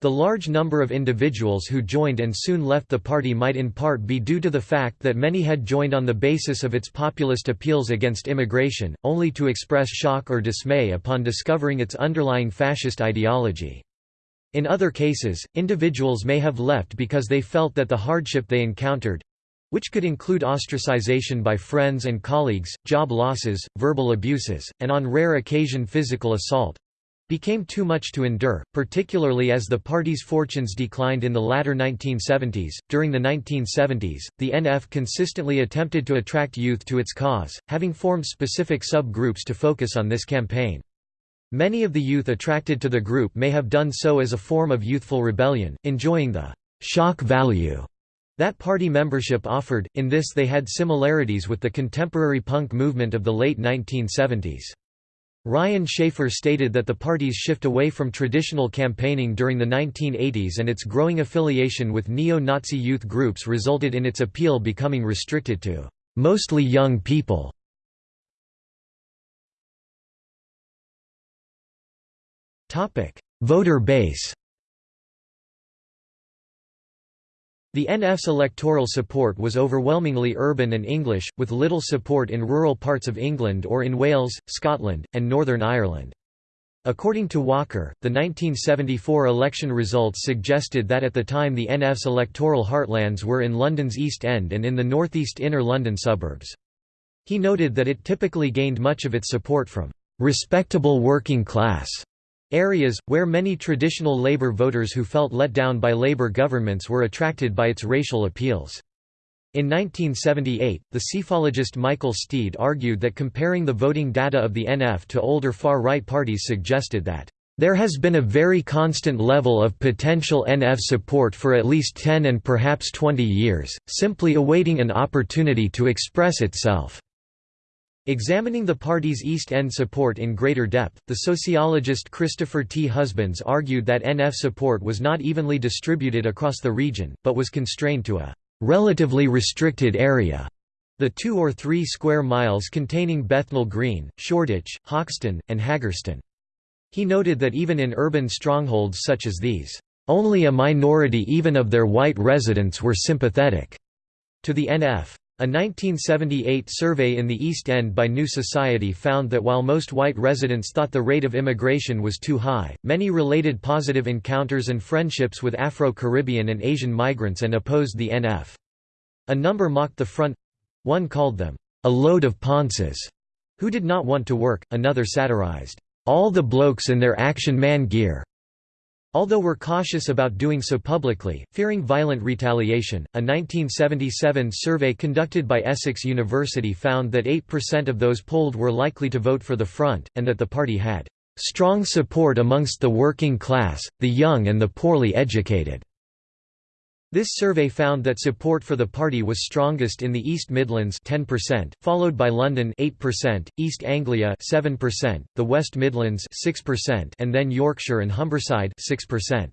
The large number of individuals who joined and soon left the party might in part be due to the fact that many had joined on the basis of its populist appeals against immigration, only to express shock or dismay upon discovering its underlying fascist ideology. In other cases, individuals may have left because they felt that the hardship they encountered—which could include ostracization by friends and colleagues, job losses, verbal abuses, and on rare occasion physical assault, became too much to endure, particularly as the party's fortunes declined in the latter 1970s. During the 1970s, the NF consistently attempted to attract youth to its cause, having formed specific sub-groups to focus on this campaign. Many of the youth attracted to the group may have done so as a form of youthful rebellion, enjoying the shock value that party membership offered. In this, they had similarities with the contemporary punk movement of the late 1970s. Ryan Shaffer stated that the party's shift away from traditional campaigning during the 1980s and its growing affiliation with neo-Nazi youth groups resulted in its appeal becoming restricted to mostly young people. Voter base The NF's electoral support was overwhelmingly urban and English, with little support in rural parts of England or in Wales, Scotland, and Northern Ireland. According to Walker, the 1974 election results suggested that at the time the NF's electoral heartlands were in London's East End and in the northeast inner London suburbs. He noted that it typically gained much of its support from "...respectable working class." Areas, where many traditional Labour voters who felt let down by Labour governments were attracted by its racial appeals. In 1978, the psephologist Michael Steed argued that comparing the voting data of the NF to older far-right parties suggested that there has been a very constant level of potential NF support for at least 10 and perhaps 20 years, simply awaiting an opportunity to express itself. Examining the party's East End support in greater depth, the sociologist Christopher T. Husbands argued that NF support was not evenly distributed across the region, but was constrained to a relatively restricted area. The two or three square miles containing Bethnal Green, Shoreditch, Hoxton, and Haggerston. He noted that even in urban strongholds such as these, only a minority even of their white residents were sympathetic to the NF. A 1978 survey in the East End by New Society found that while most white residents thought the rate of immigration was too high, many related positive encounters and friendships with Afro-Caribbean and Asian migrants and opposed the NF. A number mocked the front—one called them, "...a load of ponces", who did not want to work, another satirized, "...all the blokes in their action man gear." Although we're cautious about doing so publicly, fearing violent retaliation, a 1977 survey conducted by Essex University found that 8% of those polled were likely to vote for the Front, and that the party had "...strong support amongst the working class, the young and the poorly educated." This survey found that support for the party was strongest in the East Midlands 10%, followed by London 8%, East Anglia 7%, the West Midlands 6%, and then Yorkshire and Humberside 6%.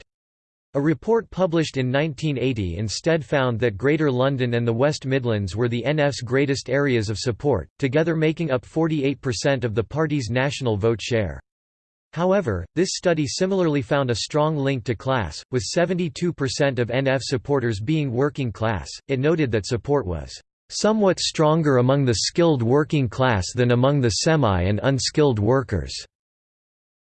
A report published in 1980 instead found that Greater London and the West Midlands were the NF's greatest areas of support, together making up 48% of the party's national vote share. However, this study similarly found a strong link to class, with 72% of NF supporters being working class. It noted that support was somewhat stronger among the skilled working class than among the semi and unskilled workers.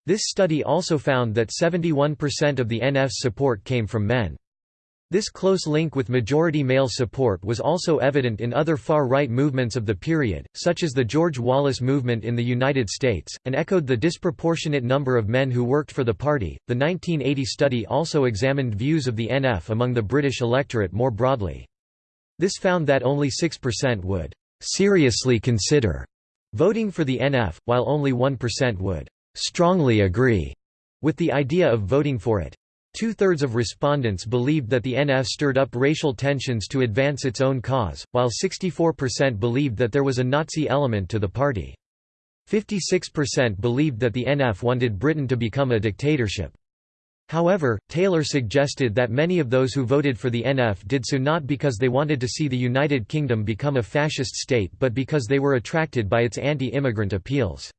This study also found that 71% of the NF's support came from men. This close link with majority male support was also evident in other far-right movements of the period, such as the George Wallace movement in the United States, and echoed the disproportionate number of men who worked for the party. The 1980 study also examined views of the NF among the British electorate more broadly. This found that only 6% would seriously consider voting for the NF, while only 1% would strongly agree with the idea of voting for it. Two-thirds of respondents believed that the NF stirred up racial tensions to advance its own cause, while 64% believed that there was a Nazi element to the party. 56% believed that the NF wanted Britain to become a dictatorship. However, Taylor suggested that many of those who voted for the NF did so not because they wanted to see the United Kingdom become a fascist state but because they were attracted by its anti-immigrant appeals.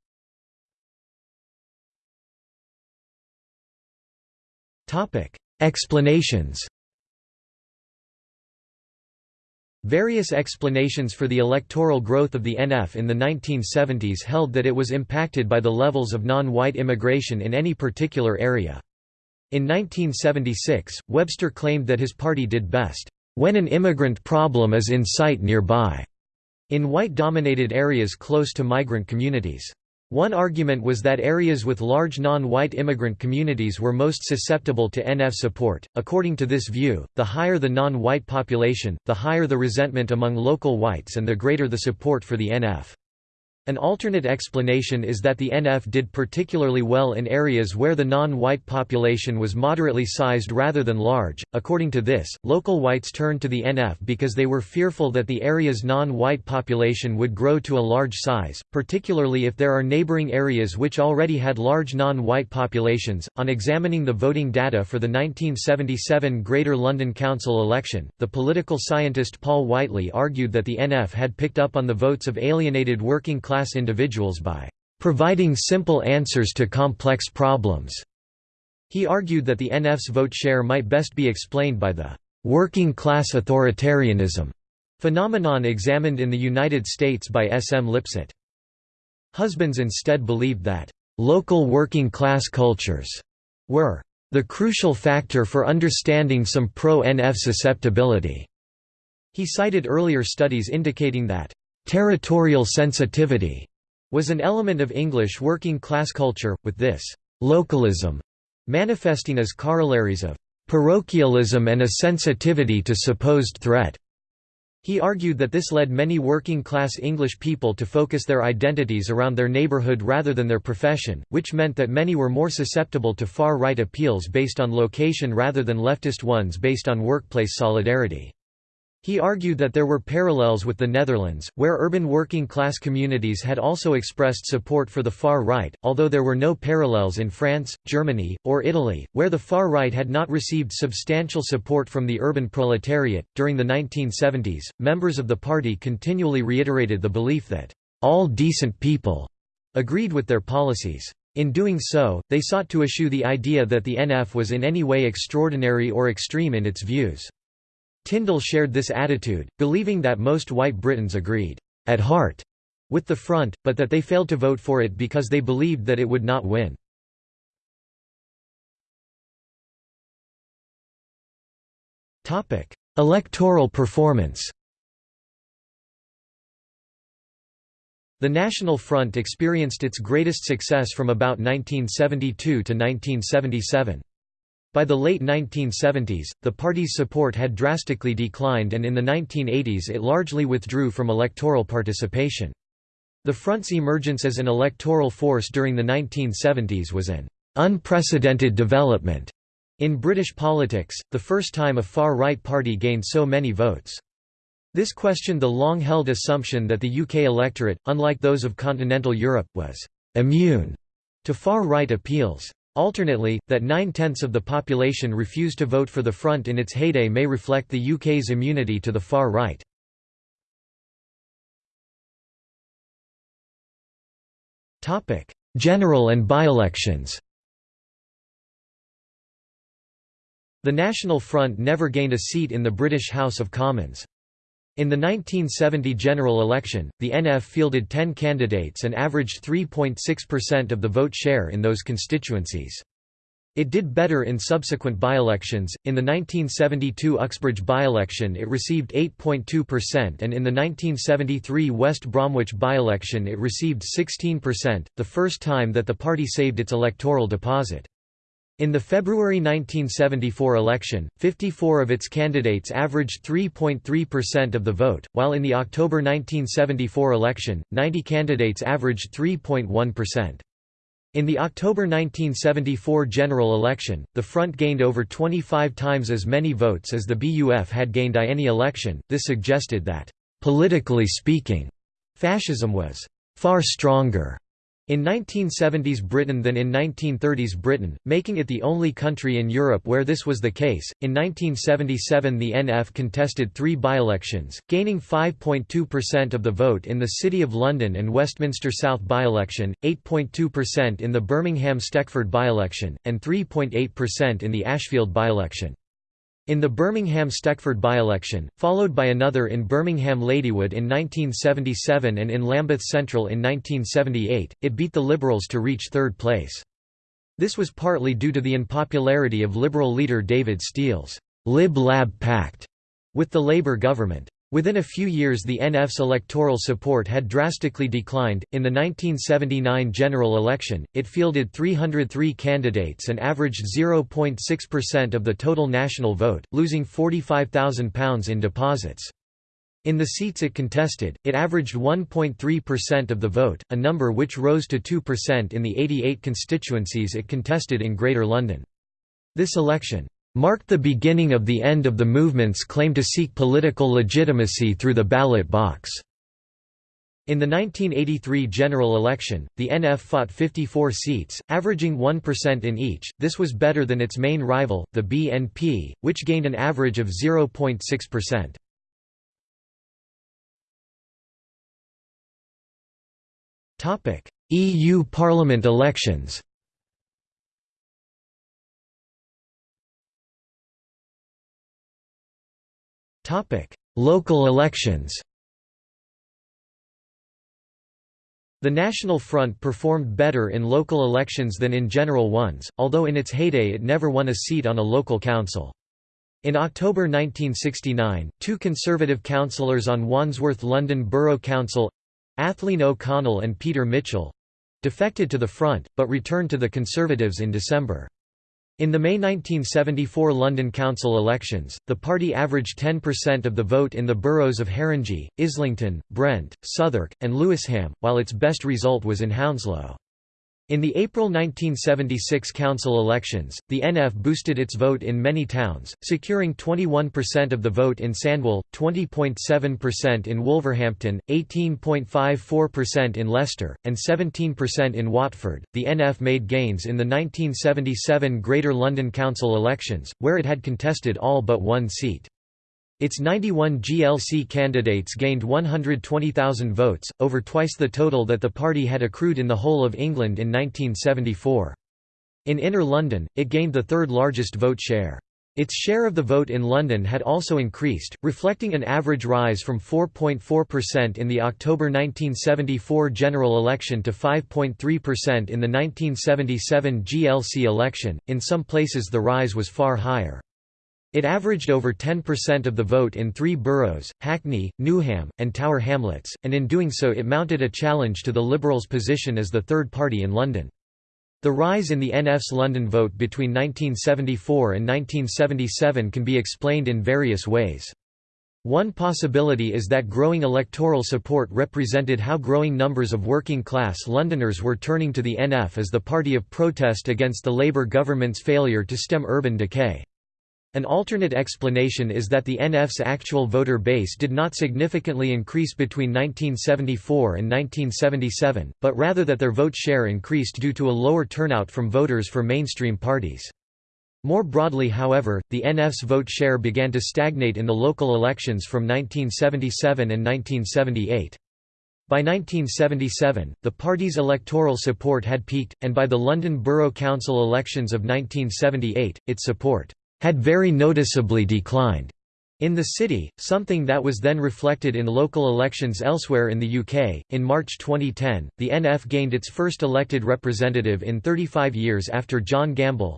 Topic: Explanations. Various explanations for the electoral growth of the NF in the 1970s held that it was impacted by the levels of non-white immigration in any particular area. In 1976, Webster claimed that his party did best, "...when an immigrant problem is in sight nearby." in white-dominated areas close to migrant communities. One argument was that areas with large non-white immigrant communities were most susceptible to NF support. According to this view, the higher the non-white population, the higher the resentment among local whites and the greater the support for the NF. An alternate explanation is that the NF did particularly well in areas where the non-white population was moderately sized rather than large. According to this, local whites turned to the NF because they were fearful that the area's non-white population would grow to a large size, particularly if there are neighboring areas which already had large non-white populations. On examining the voting data for the 1977 Greater London Council election, the political scientist Paul Whiteley argued that the NF had picked up on the votes of alienated working class class individuals by providing simple answers to complex problems. He argued that the NF's vote share might best be explained by the working class authoritarianism phenomenon examined in the United States by S. M. Lipset. Husbands instead believed that local working class cultures were the crucial factor for understanding some pro-NF susceptibility. He cited earlier studies indicating that Territorial sensitivity was an element of English working-class culture, with this «localism» manifesting as corollaries of «parochialism and a sensitivity to supposed threat». He argued that this led many working-class English people to focus their identities around their neighborhood rather than their profession, which meant that many were more susceptible to far-right appeals based on location rather than leftist ones based on workplace solidarity. He argued that there were parallels with the Netherlands, where urban working-class communities had also expressed support for the far right, although there were no parallels in France, Germany, or Italy, where the far right had not received substantial support from the urban proletariat. During the 1970s, members of the party continually reiterated the belief that all decent people agreed with their policies. In doing so, they sought to eschew the idea that the NF was in any way extraordinary or extreme in its views. Tyndall shared this attitude, believing that most white Britons agreed, at heart, with the Front, but that they failed to vote for it because they believed that it would not win. Electoral performance The National Front experienced its greatest success from about 1972 to 1977. By the late 1970s, the party's support had drastically declined and in the 1980s it largely withdrew from electoral participation. The Front's emergence as an electoral force during the 1970s was an unprecedented development in British politics, the first time a far-right party gained so many votes. This questioned the long-held assumption that the UK electorate, unlike those of continental Europe, was «immune» to far-right appeals. Alternately, that nine-tenths of the population refused to vote for the Front in its heyday may reflect the UK's immunity to the far right. General and by-elections The National Front never gained a seat in the British House of Commons. In the 1970 general election, the NF fielded 10 candidates and averaged 3.6% of the vote share in those constituencies. It did better in subsequent by-elections. In the 1972 Uxbridge by-election it received 8.2% and in the 1973 West Bromwich by-election it received 16%, the first time that the party saved its electoral deposit. In the February 1974 election, 54 of its candidates averaged 3.3% of the vote, while in the October 1974 election, 90 candidates averaged 3.1%. In the October 1974 general election, the Front gained over 25 times as many votes as the BUF had gained I any election. This suggested that, politically speaking, fascism was far stronger in 1970s Britain than in 1930s Britain, making it the only country in Europe where this was the case. In 1977, the NF contested three by-elections, gaining 5.2% of the vote in the City of London and Westminster South by-election, 8.2% in the Birmingham Stechford by-election, and 3.8% in the Ashfield by-election. In the Birmingham Stechford by-election, followed by another in Birmingham Ladywood in 1977 and in Lambeth Central in 1978, it beat the Liberals to reach third place. This was partly due to the unpopularity of Liberal leader David Steel's Lib-Lab Pact with the Labour government. Within a few years the NF's electoral support had drastically declined. In the 1979 general election, it fielded 303 candidates and averaged 0.6% of the total national vote, losing £45,000 in deposits. In the seats it contested, it averaged 1.3% of the vote, a number which rose to 2% in the 88 constituencies it contested in Greater London. This election marked the beginning of the end of the movement's claim to seek political legitimacy through the ballot box. In the 1983 general election, the NF fought 54 seats, averaging 1% in each. This was better than its main rival, the BNP, which gained an average of 0.6%. Topic: EU Parliament elections. Topic: Local elections. The National Front performed better in local elections than in general ones, although in its heyday it never won a seat on a local council. In October 1969, two Conservative councillors on Wandsworth London Borough Council Athleen O'Connell and Peter Mitchell defected to the Front, but returned to the Conservatives in December. In the May 1974 London Council elections, the party averaged 10% of the vote in the boroughs of Haringey, Islington, Brent, Southwark, and Lewisham, while its best result was in Hounslow. In the April 1976 council elections, the NF boosted its vote in many towns, securing 21% of the vote in Sandwell, 20.7% in Wolverhampton, 18.54% in Leicester, and 17% in Watford. The NF made gains in the 1977 Greater London Council elections, where it had contested all but one seat. Its 91 GLC candidates gained 120,000 votes, over twice the total that the party had accrued in the whole of England in 1974. In Inner London, it gained the third largest vote share. Its share of the vote in London had also increased, reflecting an average rise from 4.4% in the October 1974 general election to 5.3% in the 1977 GLC election. In some places the rise was far higher. It averaged over 10% of the vote in three boroughs, Hackney, Newham, and Tower Hamlets, and in doing so it mounted a challenge to the Liberals' position as the third party in London. The rise in the NF's London vote between 1974 and 1977 can be explained in various ways. One possibility is that growing electoral support represented how growing numbers of working-class Londoners were turning to the NF as the party of protest against the Labour government's failure to stem urban decay. An alternate explanation is that the NF's actual voter base did not significantly increase between 1974 and 1977, but rather that their vote share increased due to a lower turnout from voters for mainstream parties. More broadly however, the NF's vote share began to stagnate in the local elections from 1977 and 1978. By 1977, the party's electoral support had peaked, and by the London Borough Council elections of 1978, its support had very noticeably declined in the city, something that was then reflected in local elections elsewhere in the UK. In March 2010, the NF gained its first elected representative in 35 years after John Gamble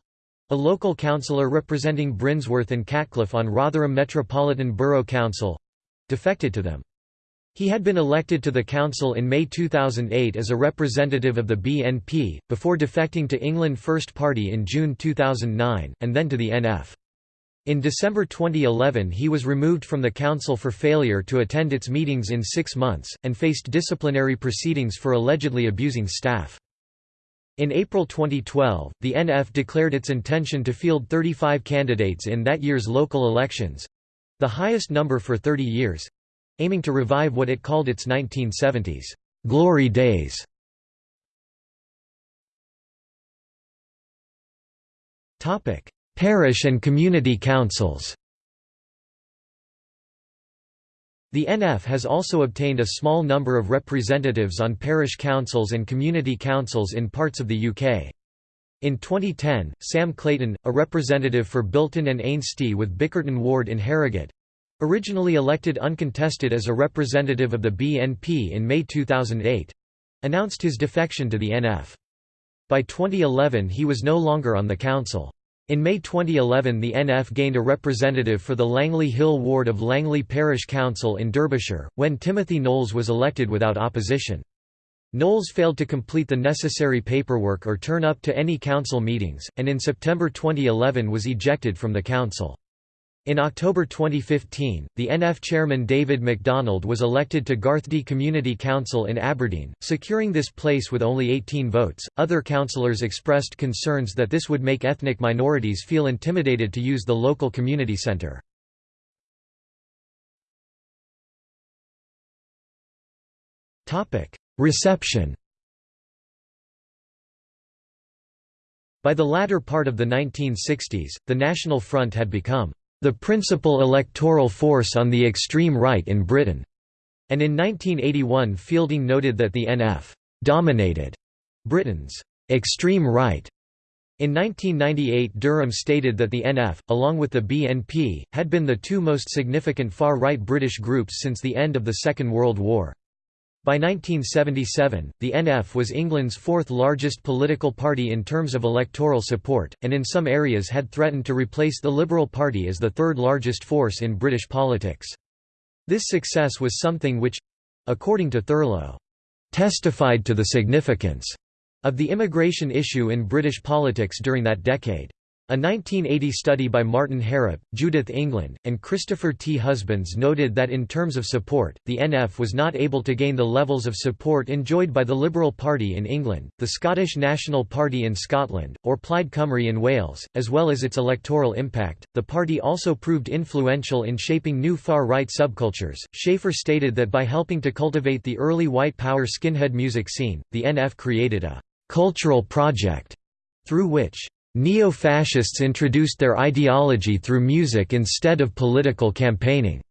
a local councillor representing Brinsworth and Catcliffe on Rotherham Metropolitan Borough Council defected to them. He had been elected to the council in May 2008 as a representative of the BNP, before defecting to England First Party in June 2009, and then to the NF. In December 2011 he was removed from the council for failure to attend its meetings in six months, and faced disciplinary proceedings for allegedly abusing staff. In April 2012, the NF declared its intention to field 35 candidates in that year's local elections—the highest number for 30 years, aiming to revive what it called its 1970s glory days. Topic: Parish and community councils. The NF has also obtained a small number of representatives on parish councils and community councils in parts of the UK. In 2010, Sam Clayton, a representative for Bilton and Ainsty with Bickerton Ward in Harrogate, Originally elected uncontested as a representative of the BNP in May 2008 announced his defection to the NF. By 2011 he was no longer on the council. In May 2011 the NF gained a representative for the Langley Hill ward of Langley Parish Council in Derbyshire, when Timothy Knowles was elected without opposition. Knowles failed to complete the necessary paperwork or turn up to any council meetings, and in September 2011 was ejected from the council. In October 2015, the NF chairman David MacDonald was elected to Garthdee Community Council in Aberdeen, securing this place with only 18 votes. Other councillors expressed concerns that this would make ethnic minorities feel intimidated to use the local community centre. Reception By the latter part of the 1960s, the National Front had become the principal electoral force on the extreme right in Britain, and in 1981 Fielding noted that the NF dominated Britain's extreme right. In 1998 Durham stated that the NF, along with the BNP, had been the two most significant far-right British groups since the end of the Second World War. By 1977, the NF was England's fourth largest political party in terms of electoral support, and in some areas had threatened to replace the Liberal Party as the third largest force in British politics. This success was something which—according to Thurlow, "...testified to the significance," of the immigration issue in British politics during that decade. A 1980 study by Martin Harrop, Judith England, and Christopher T. Husbands noted that in terms of support, the NF was not able to gain the levels of support enjoyed by the Liberal Party in England, the Scottish National Party in Scotland, or Plaid Cymru in Wales, as well as its electoral impact. The party also proved influential in shaping new far right subcultures. Shaffer stated that by helping to cultivate the early white power skinhead music scene, the NF created a cultural project through which Neo-fascists introduced their ideology through music instead of political campaigning,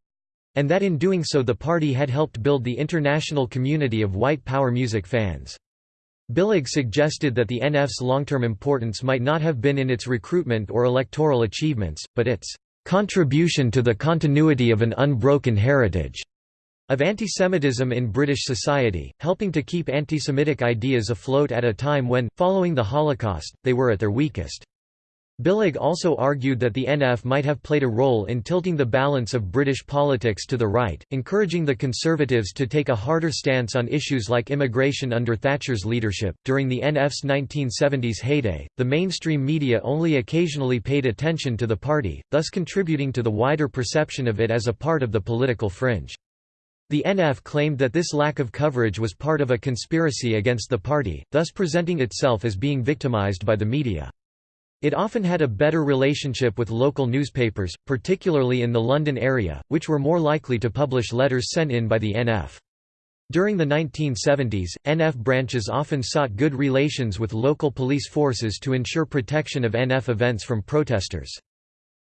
and that in doing so the party had helped build the international community of white power music fans. Billig suggested that the NF's long-term importance might not have been in its recruitment or electoral achievements, but its contribution to the continuity of an unbroken heritage of antisemitism in British society, helping to keep antisemitic ideas afloat at a time when, following the Holocaust, they were at their weakest. Billig also argued that the NF might have played a role in tilting the balance of British politics to the right, encouraging the Conservatives to take a harder stance on issues like immigration under Thatcher's leadership. During the NF's 1970s heyday, the mainstream media only occasionally paid attention to the party, thus contributing to the wider perception of it as a part of the political fringe. The NF claimed that this lack of coverage was part of a conspiracy against the party, thus presenting itself as being victimized by the media. It often had a better relationship with local newspapers, particularly in the London area, which were more likely to publish letters sent in by the NF. During the 1970s, NF branches often sought good relations with local police forces to ensure protection of NF events from protesters.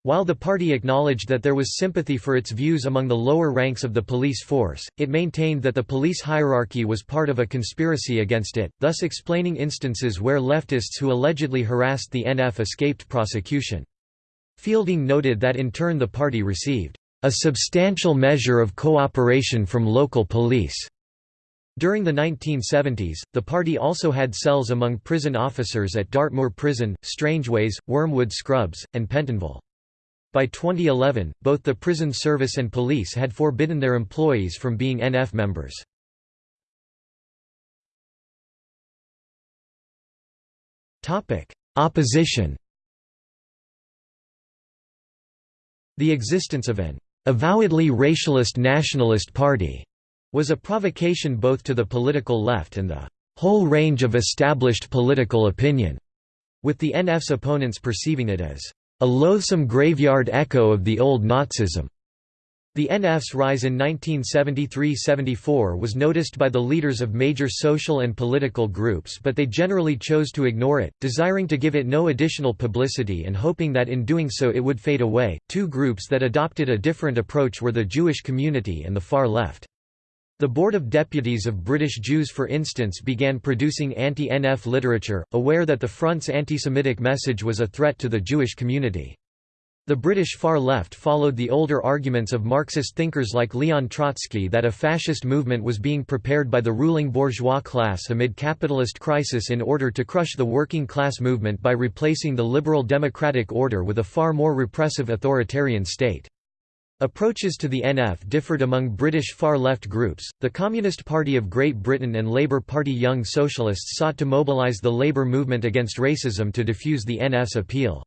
While the party acknowledged that there was sympathy for its views among the lower ranks of the police force, it maintained that the police hierarchy was part of a conspiracy against it, thus explaining instances where leftists who allegedly harassed the NF escaped prosecution. Fielding noted that in turn the party received a substantial measure of cooperation from local police. During the 1970s, the party also had cells among prison officers at Dartmoor Prison, Strangeways, Wormwood Scrubs, and Pentonville. By 2011, both the prison service and police had forbidden their employees from being NF members. Opposition The existence of an avowedly racialist nationalist party was a provocation both to the political left and the whole range of established political opinion, with the NF's opponents perceiving it as a loathsome graveyard echo of the old Nazism. The NF's rise in 1973–74 was noticed by the leaders of major social and political groups but they generally chose to ignore it, desiring to give it no additional publicity and hoping that in doing so it would fade away. Two groups that adopted a different approach were the Jewish community and the far left. The Board of Deputies of British Jews for instance began producing anti-NF literature, aware that the Front's anti-Semitic message was a threat to the Jewish community. The British far left followed the older arguments of Marxist thinkers like Leon Trotsky that a fascist movement was being prepared by the ruling bourgeois class amid capitalist crisis in order to crush the working class movement by replacing the liberal democratic order with a far more repressive authoritarian state. Approaches to the NF differed among British far-left groups. The Communist Party of Great Britain and Labour Party Young Socialists sought to mobilise the labour movement against racism to diffuse the NF's appeal.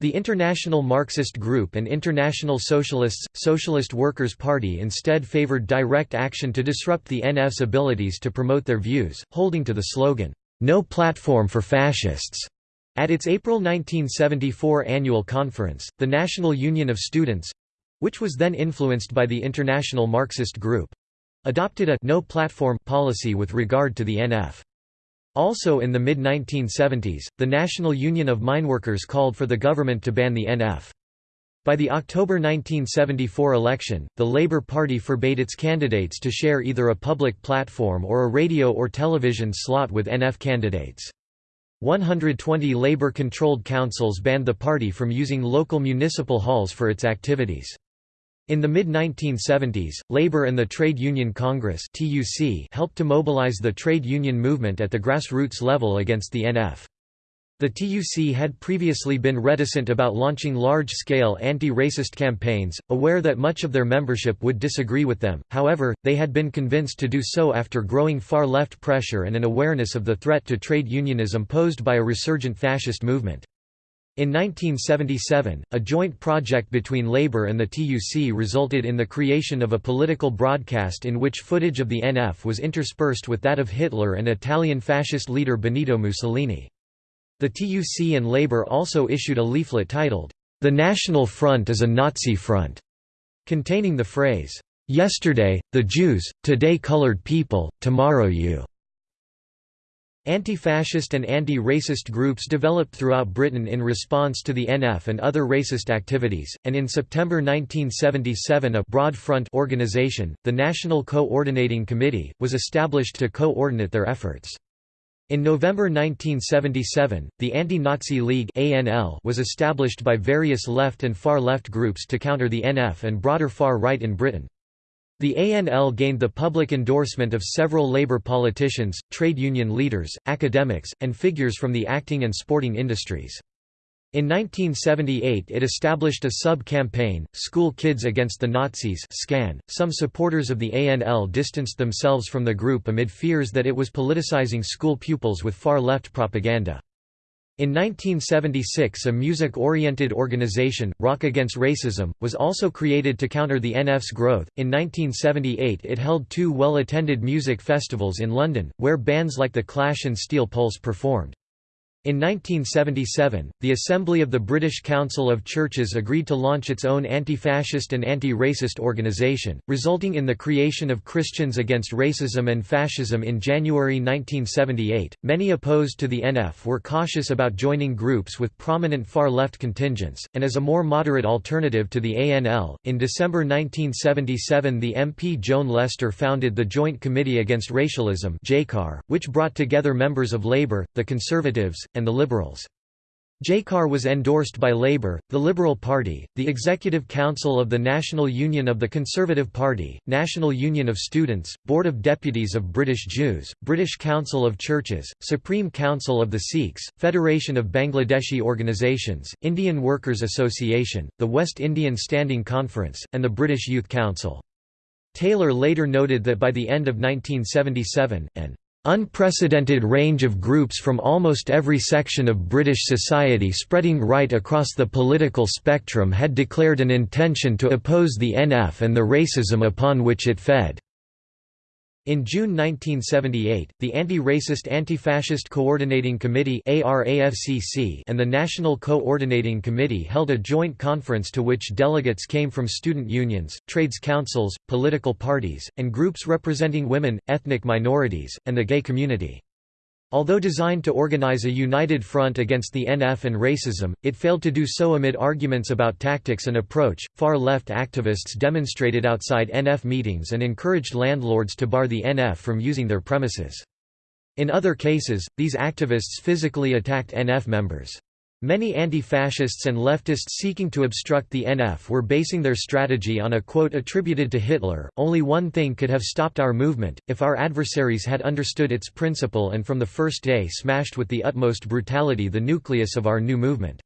The International Marxist Group and International Socialists, Socialist Workers' Party instead favored direct action to disrupt the NF's abilities to promote their views, holding to the slogan, "'No Platform for Fascists' At its April 1974 annual conference, the National Union of Students—which was then influenced by the International Marxist Group—adopted a «no platform» policy with regard to the NF. Also in the mid-1970s, the National Union of Mineworkers called for the government to ban the NF. By the October 1974 election, the Labour Party forbade its candidates to share either a public platform or a radio or television slot with NF candidates. 120 Labour-controlled councils banned the party from using local municipal halls for its activities. In the mid-1970s, Labour and the Trade Union Congress helped to mobilize the trade union movement at the grassroots level against the NF. The TUC had previously been reticent about launching large-scale anti-racist campaigns, aware that much of their membership would disagree with them, however, they had been convinced to do so after growing far-left pressure and an awareness of the threat to trade unionism posed by a resurgent fascist movement. In 1977, a joint project between Labour and the TUC resulted in the creation of a political broadcast in which footage of the NF was interspersed with that of Hitler and Italian fascist leader Benito Mussolini. The TUC and Labour also issued a leaflet titled, The National Front is a Nazi Front, containing the phrase, Yesterday, the Jews, today colored people, tomorrow you. Anti-fascist and anti-racist groups developed throughout Britain in response to the NF and other racist activities, and in September 1977 a broad front organization, the National Coordinating Committee, was established to coordinate their efforts. In November 1977, the Anti-Nazi League (ANL) was established by various left and far-left groups to counter the NF and broader far-right in Britain. The ANL gained the public endorsement of several labor politicians, trade union leaders, academics, and figures from the acting and sporting industries. In 1978 it established a sub-campaign, School Kids Against the Nazis SCAN. .Some supporters of the ANL distanced themselves from the group amid fears that it was politicizing school pupils with far-left propaganda. In 1976 a music-oriented organization, Rock Against Racism, was also created to counter the NF's growth. In 1978 it held two well-attended music festivals in London, where bands like The Clash and Steel Pulse performed. In 1977, the Assembly of the British Council of Churches agreed to launch its own anti-fascist and anti-racist organisation, resulting in the creation of Christians Against Racism and Fascism in January 1978. Many opposed to the NF were cautious about joining groups with prominent far-left contingents, and as a more moderate alternative to the ANL, in December 1977 the MP Joan Lestor founded the Joint Committee Against Racialism which brought together members of Labour, the Conservatives, and the Liberals. JCAR was endorsed by Labour, the Liberal Party, the Executive Council of the National Union of the Conservative Party, National Union of Students, Board of Deputies of British Jews, British Council of Churches, Supreme Council of the Sikhs, Federation of Bangladeshi Organisations, Indian Workers Association, the West Indian Standing Conference, and the British Youth Council. Taylor later noted that by the end of 1977, an unprecedented range of groups from almost every section of British society spreading right across the political spectrum had declared an intention to oppose the NF and the racism upon which it fed. In June 1978, the Anti-Racist Anti-Fascist Coordinating Committee and the National Coordinating Committee held a joint conference to which delegates came from student unions, trades councils, political parties, and groups representing women, ethnic minorities, and the gay community. Although designed to organize a united front against the NF and racism, it failed to do so amid arguments about tactics and approach. Far left activists demonstrated outside NF meetings and encouraged landlords to bar the NF from using their premises. In other cases, these activists physically attacked NF members. Many anti-fascists and leftists seeking to obstruct the NF were basing their strategy on a quote attributed to Hitler, only one thing could have stopped our movement, if our adversaries had understood its principle and from the first day smashed with the utmost brutality the nucleus of our new movement.